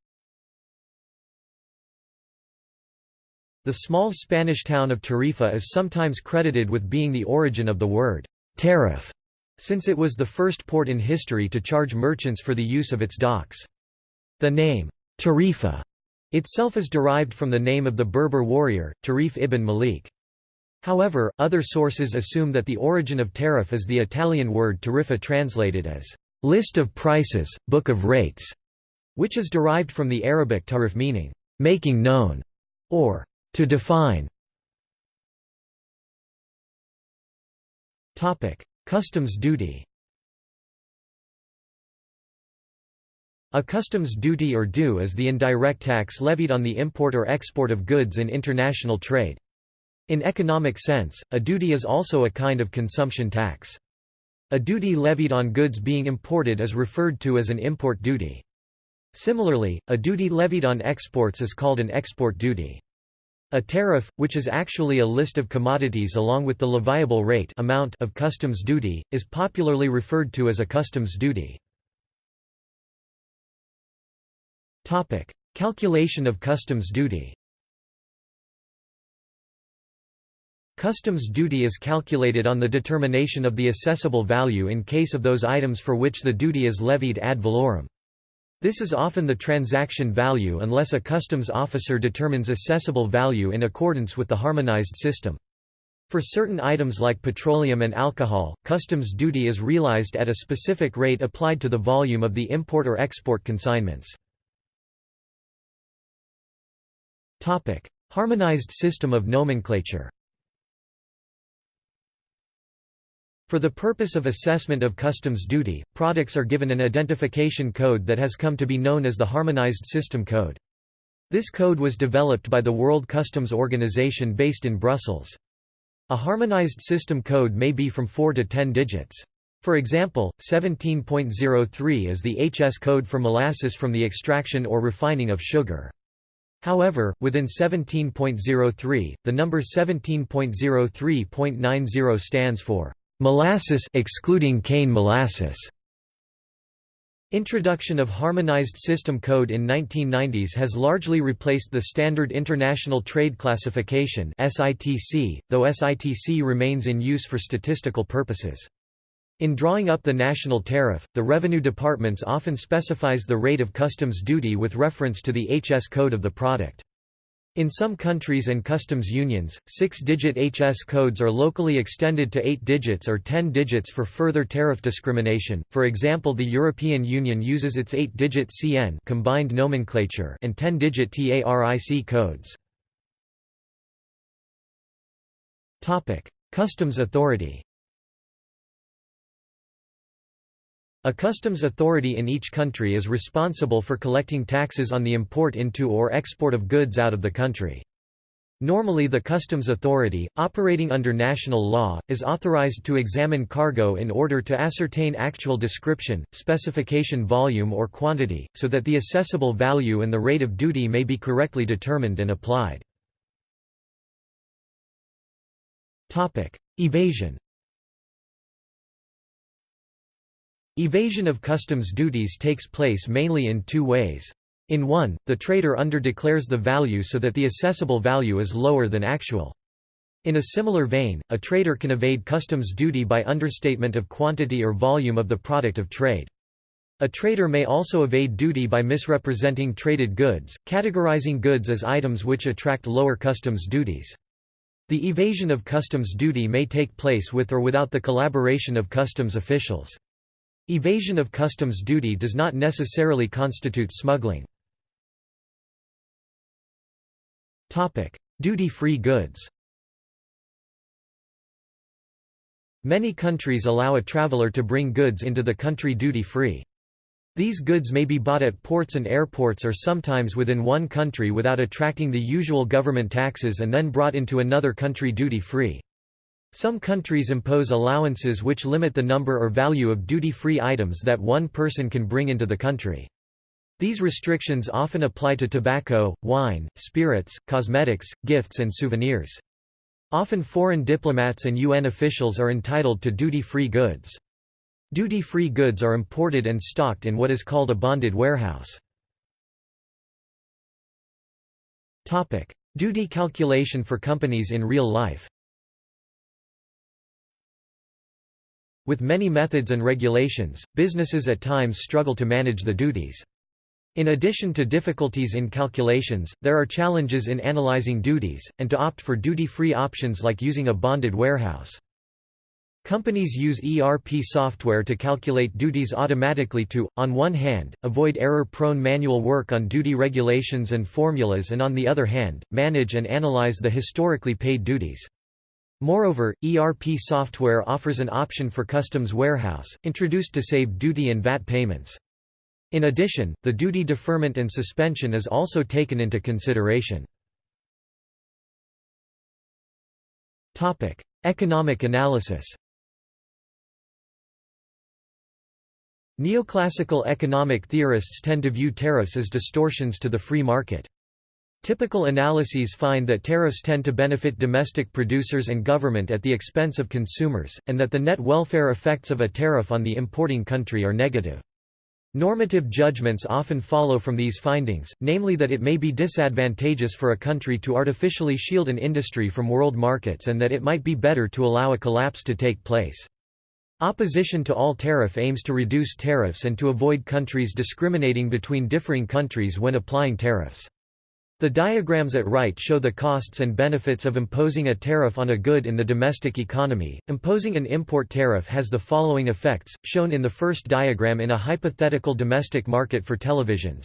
The small Spanish town of Tarifa is sometimes credited with being the origin of the word tariff, since it was the first port in history to charge merchants for the use of its docks. The name, Tarifa, itself is derived from the name of the Berber warrior, Tarif ibn Malik. However, other sources assume that the origin of tariff is the Italian word tarifa translated as list of prices, book of rates, which is derived from the Arabic tarif meaning making known or to define Customs duty A customs duty or due is the indirect tax levied on the import or export of goods in international trade. In economic sense, a duty is also a kind of consumption tax. A duty levied on goods being imported is referred to as an import duty. Similarly, a duty levied on exports is called an export duty. A tariff, which is actually a list of commodities along with the leviable rate amount of customs duty, is popularly referred to as a customs duty. Topic: Calculation of customs duty Customs duty is calculated on the determination of the assessable value in case of those items for which the duty is levied ad valorem. This is often the transaction value unless a customs officer determines assessable value in accordance with the harmonized system. For certain items like petroleum and alcohol, customs duty is realized at a specific rate applied to the volume of the import or export consignments. Harmonized system of nomenclature For the purpose of assessment of customs duty, products are given an identification code that has come to be known as the Harmonized System Code. This code was developed by the World Customs Organization based in Brussels. A harmonized system code may be from 4 to 10 digits. For example, 17.03 is the HS code for molasses from the extraction or refining of sugar. However, within 17.03, the number 17.03.90 stands for Molasses excluding cane molasses. Introduction of Harmonized System Code in 1990s has largely replaced the Standard International Trade Classification (SITC), though SITC remains in use for statistical purposes. In drawing up the national tariff, the revenue departments often specifies the rate of customs duty with reference to the HS code of the product. In some countries and customs unions, six-digit HS codes are locally extended to eight digits or ten digits for further tariff discrimination. For example, the European Union uses its eight-digit CN combined nomenclature and ten-digit TARIC codes. Customs Authority. A customs authority in each country is responsible for collecting taxes on the import into or export of goods out of the country. Normally the customs authority, operating under national law, is authorized to examine cargo in order to ascertain actual description, specification volume or quantity, so that the assessable value and the rate of duty may be correctly determined and applied. Evasion Evasion of customs duties takes place mainly in two ways. In one, the trader underdeclares the value so that the assessable value is lower than actual. In a similar vein, a trader can evade customs duty by understatement of quantity or volume of the product of trade. A trader may also evade duty by misrepresenting traded goods, categorizing goods as items which attract lower customs duties. The evasion of customs duty may take place with or without the collaboration of customs officials. Evasion of customs duty does not necessarily constitute smuggling. Duty-free goods Many countries allow a traveler to bring goods into the country duty-free. These goods may be bought at ports and airports or sometimes within one country without attracting the usual government taxes and then brought into another country duty-free. Some countries impose allowances which limit the number or value of duty-free items that one person can bring into the country. These restrictions often apply to tobacco, wine, spirits, cosmetics, gifts and souvenirs. Often foreign diplomats and UN officials are entitled to duty-free goods. Duty-free goods are imported and stocked in what is called a bonded warehouse. Duty calculation for companies in real life With many methods and regulations, businesses at times struggle to manage the duties. In addition to difficulties in calculations, there are challenges in analyzing duties, and to opt for duty-free options like using a bonded warehouse. Companies use ERP software to calculate duties automatically to, on one hand, avoid error-prone manual work on duty regulations and formulas and on the other hand, manage and analyze the historically paid duties. Moreover, ERP software offers an option for Customs Warehouse, introduced to save duty and VAT payments. In addition, the duty deferment and suspension is also taken into consideration. Economic analysis Neoclassical economic theorists tend to view tariffs as distortions to the free market. Typical analyses find that tariffs tend to benefit domestic producers and government at the expense of consumers, and that the net welfare effects of a tariff on the importing country are negative. Normative judgments often follow from these findings, namely that it may be disadvantageous for a country to artificially shield an industry from world markets and that it might be better to allow a collapse to take place. Opposition to all tariff aims to reduce tariffs and to avoid countries discriminating between differing countries when applying tariffs. The diagrams at right show the costs and benefits of imposing a tariff on a good in the domestic economy. Imposing an import tariff has the following effects, shown in the first diagram in a hypothetical domestic market for televisions.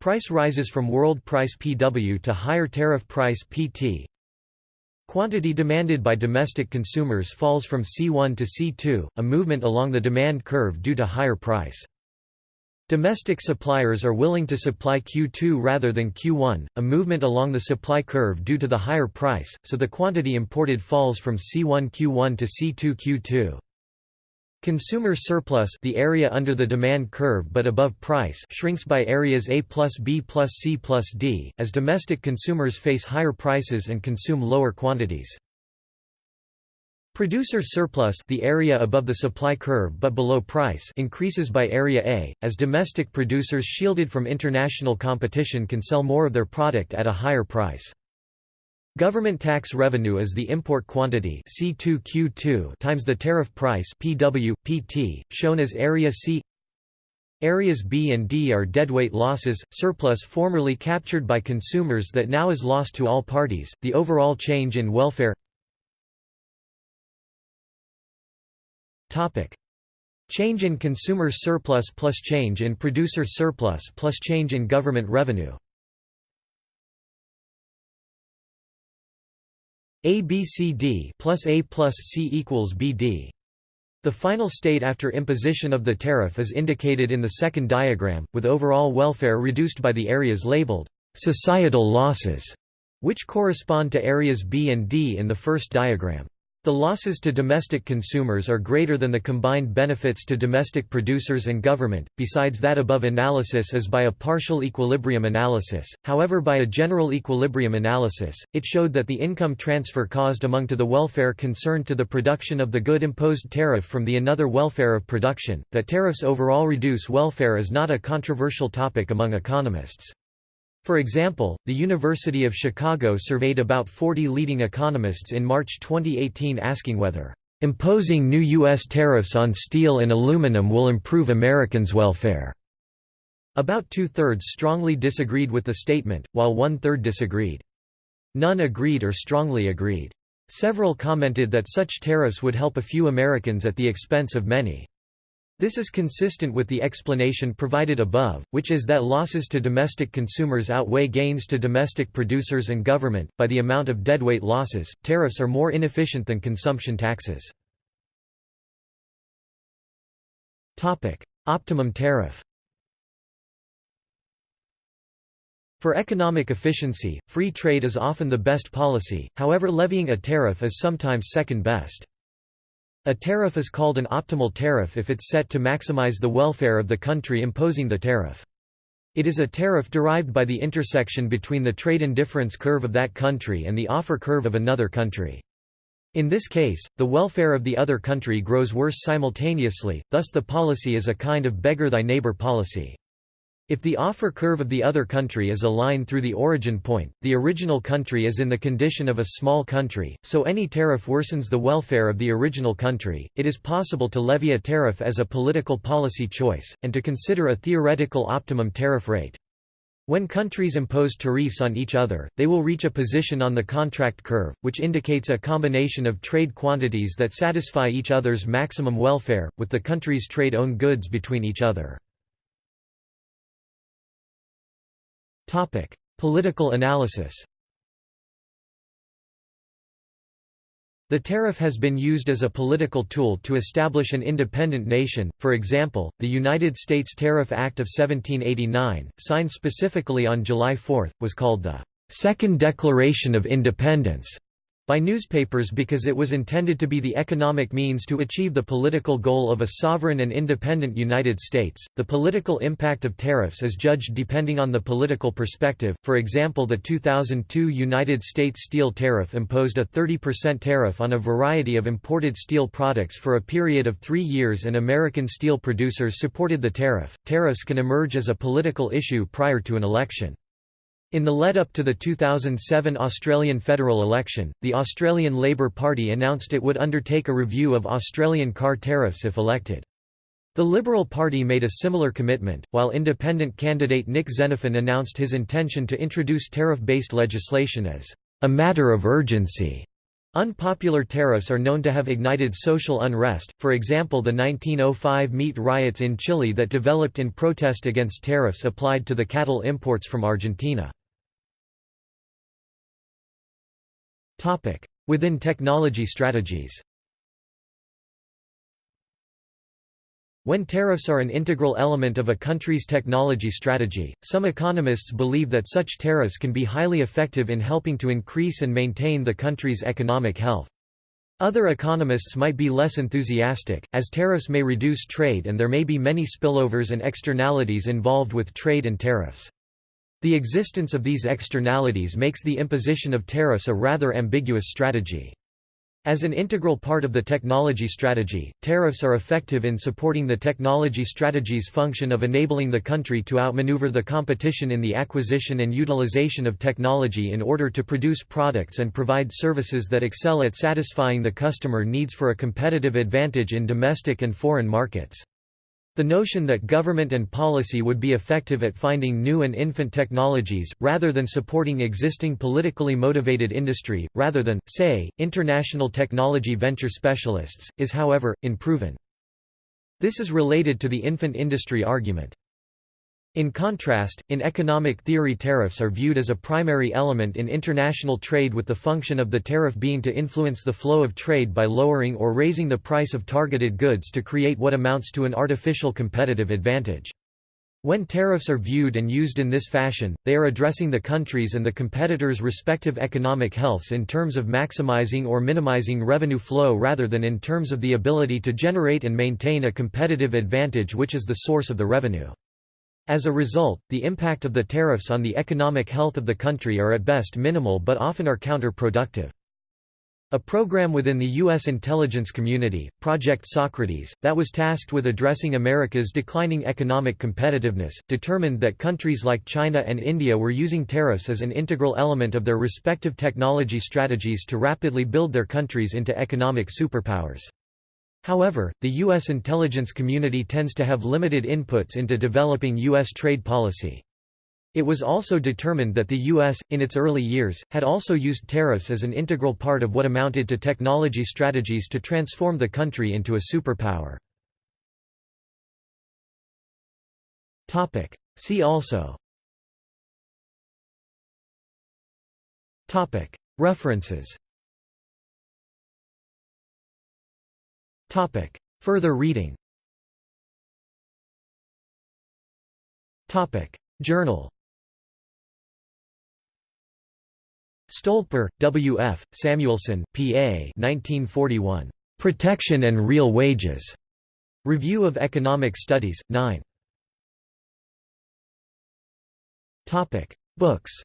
Price rises from world price PW to higher tariff price PT. Quantity demanded by domestic consumers falls from C1 to C2, a movement along the demand curve due to higher price. Domestic suppliers are willing to supply Q2 rather than Q1, a movement along the supply curve due to the higher price, so the quantity imported falls from C1 Q1 to C2 Q2. Consumer surplus the area under the demand curve but above price shrinks by areas A plus B plus C plus D, as domestic consumers face higher prices and consume lower quantities. Producer surplus the area above the supply curve but below price increases by area A, as domestic producers shielded from international competition can sell more of their product at a higher price. Government tax revenue is the import quantity C2Q2 times the tariff price PW, PT, shown as area C Areas B and D are deadweight losses, surplus formerly captured by consumers that now is lost to all parties. The overall change in welfare Topic: Change in consumer surplus plus change in producer surplus plus change in government revenue. A B C D plus A plus C equals BD. The final state after imposition of the tariff is indicated in the second diagram, with overall welfare reduced by the areas labeled societal losses, which correspond to areas B and D in the first diagram. The losses to domestic consumers are greater than the combined benefits to domestic producers and government, besides that above analysis is by a partial equilibrium analysis, however by a general equilibrium analysis, it showed that the income transfer caused among to the welfare concerned to the production of the good imposed tariff from the another welfare of production, that tariffs overall reduce welfare is not a controversial topic among economists. For example, the University of Chicago surveyed about 40 leading economists in March 2018 asking whether imposing new U.S. tariffs on steel and aluminum will improve Americans' welfare. About two-thirds strongly disagreed with the statement, while one-third disagreed. None agreed or strongly agreed. Several commented that such tariffs would help a few Americans at the expense of many. This is consistent with the explanation provided above, which is that losses to domestic consumers outweigh gains to domestic producers and government. By the amount of deadweight losses, tariffs are more inefficient than consumption taxes. Topic: Optimum tariff. For economic efficiency, free trade is often the best policy, however levying a tariff is sometimes second best. A tariff is called an optimal tariff if it's set to maximize the welfare of the country imposing the tariff. It is a tariff derived by the intersection between the trade indifference curve of that country and the offer curve of another country. In this case, the welfare of the other country grows worse simultaneously, thus the policy is a kind of beggar thy neighbor policy. If the offer curve of the other country is a line through the origin point, the original country is in the condition of a small country, so any tariff worsens the welfare of the original country. It is possible to levy a tariff as a political policy choice, and to consider a theoretical optimum tariff rate. When countries impose tariffs on each other, they will reach a position on the contract curve, which indicates a combination of trade quantities that satisfy each other's maximum welfare, with the countries trade own goods between each other. Topic: Political analysis. The tariff has been used as a political tool to establish an independent nation, for example, the United States Tariff Act of 1789, signed specifically on July 4, was called the Second Declaration of Independence by newspapers because it was intended to be the economic means to achieve the political goal of a sovereign and independent United States. The political impact of tariffs is judged depending on the political perspective. For example, the 2002 United States steel tariff imposed a 30% tariff on a variety of imported steel products for a period of three years, and American steel producers supported the tariff. Tariffs can emerge as a political issue prior to an election. In the lead-up to the 2007 Australian federal election, the Australian Labor Party announced it would undertake a review of Australian car tariffs if elected. The Liberal Party made a similar commitment, while independent candidate Nick Xenophon announced his intention to introduce tariff-based legislation as a matter of urgency. Unpopular tariffs are known to have ignited social unrest, for example the 1905 meat riots in Chile that developed in protest against tariffs applied to the cattle imports from Argentina. Within technology strategies When tariffs are an integral element of a country's technology strategy, some economists believe that such tariffs can be highly effective in helping to increase and maintain the country's economic health. Other economists might be less enthusiastic, as tariffs may reduce trade and there may be many spillovers and externalities involved with trade and tariffs. The existence of these externalities makes the imposition of tariffs a rather ambiguous strategy. As an integral part of the technology strategy, tariffs are effective in supporting the technology strategy's function of enabling the country to outmaneuver the competition in the acquisition and utilization of technology in order to produce products and provide services that excel at satisfying the customer needs for a competitive advantage in domestic and foreign markets. The notion that government and policy would be effective at finding new and infant technologies, rather than supporting existing politically motivated industry, rather than, say, international technology venture specialists, is however, unproven. This is related to the infant industry argument. In contrast, in economic theory tariffs are viewed as a primary element in international trade with the function of the tariff being to influence the flow of trade by lowering or raising the price of targeted goods to create what amounts to an artificial competitive advantage. When tariffs are viewed and used in this fashion, they are addressing the country's and the competitors' respective economic healths in terms of maximizing or minimizing revenue flow rather than in terms of the ability to generate and maintain a competitive advantage which is the source of the revenue. As a result, the impact of the tariffs on the economic health of the country are at best minimal but often are counterproductive. A program within the U.S. intelligence community, Project Socrates, that was tasked with addressing America's declining economic competitiveness, determined that countries like China and India were using tariffs as an integral element of their respective technology strategies to rapidly build their countries into economic superpowers. However, the U.S. intelligence community tends to have limited inputs into developing U.S. trade policy. It was also determined that the U.S., in its early years, had also used tariffs as an integral part of what amounted to technology strategies to transform the country into a superpower. See also References Topic. Further reading Topic. Journal Stolper, W. F., Samuelson, P. A. 1941. Protection and Real Wages. Review of Economic Studies, 9. Topic. Books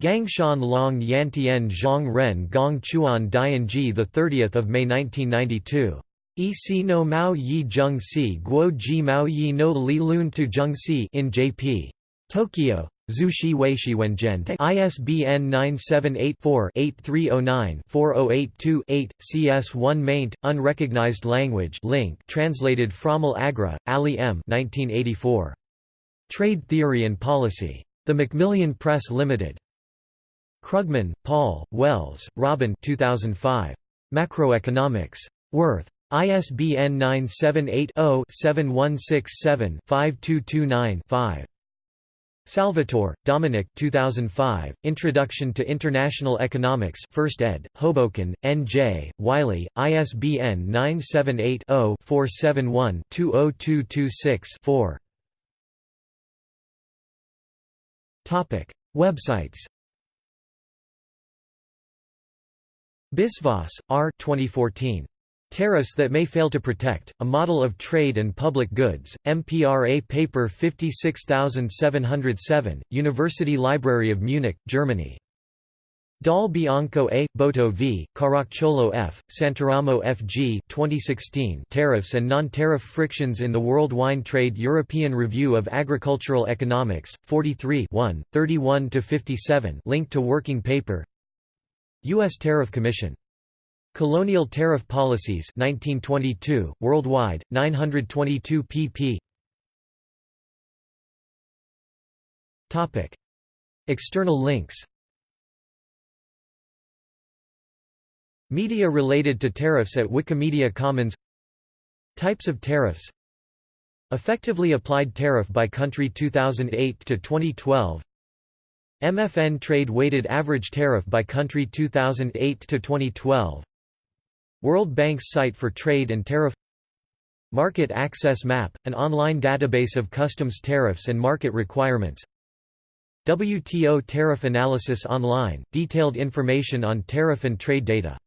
Gangshan Long Yantian Zhang Ren Gong Chuan Dianji 30 May 1992. E no Mao Yi Zheng Si Guo Ji Mao Yi no Li Lun Tu Zheng Si in J.P. Tokyo. Zushi Weishi Wenjian ISBN 978-4-8309-4082-8, CS1 maint, Unrecognized Language link translated Frommel Agra, Ali M. 1984. Trade Theory and Policy. The Macmillan Press Limited. Krugman, Paul, Wells, Robin 2005. Macroeconomics. Worth. ISBN 978-0-7167-5229-5. Salvatore, Dominic 2005, Introduction to International Economics 1st ed., Hoboken, N.J., Wiley, ISBN 978-0-471-20226-4 Websites Biswas, R. 2014. Tariffs that may fail to protect, a model of trade and public goods, MPRA paper 56707, University Library of Munich, Germany. Dal Bianco A. Boatto v. Caracciolo F. Santeramo F. G. 2016 Tariffs and Non-Tariff Frictions in the World Wine Trade European Review of Agricultural Economics, 43 31–57 Link to working paper U.S. Tariff Commission. Colonial Tariff Policies 1922, worldwide, 922 pp. Topic. External links Media related to tariffs at Wikimedia Commons Types of tariffs Effectively applied tariff by country 2008 to 2012 MFN trade weighted average tariff by country 2008 to 2012 World Bank's site for trade and tariff. Market Access Map, an online database of customs tariffs and market requirements. WTO Tariff Analysis Online, detailed information on tariff and trade data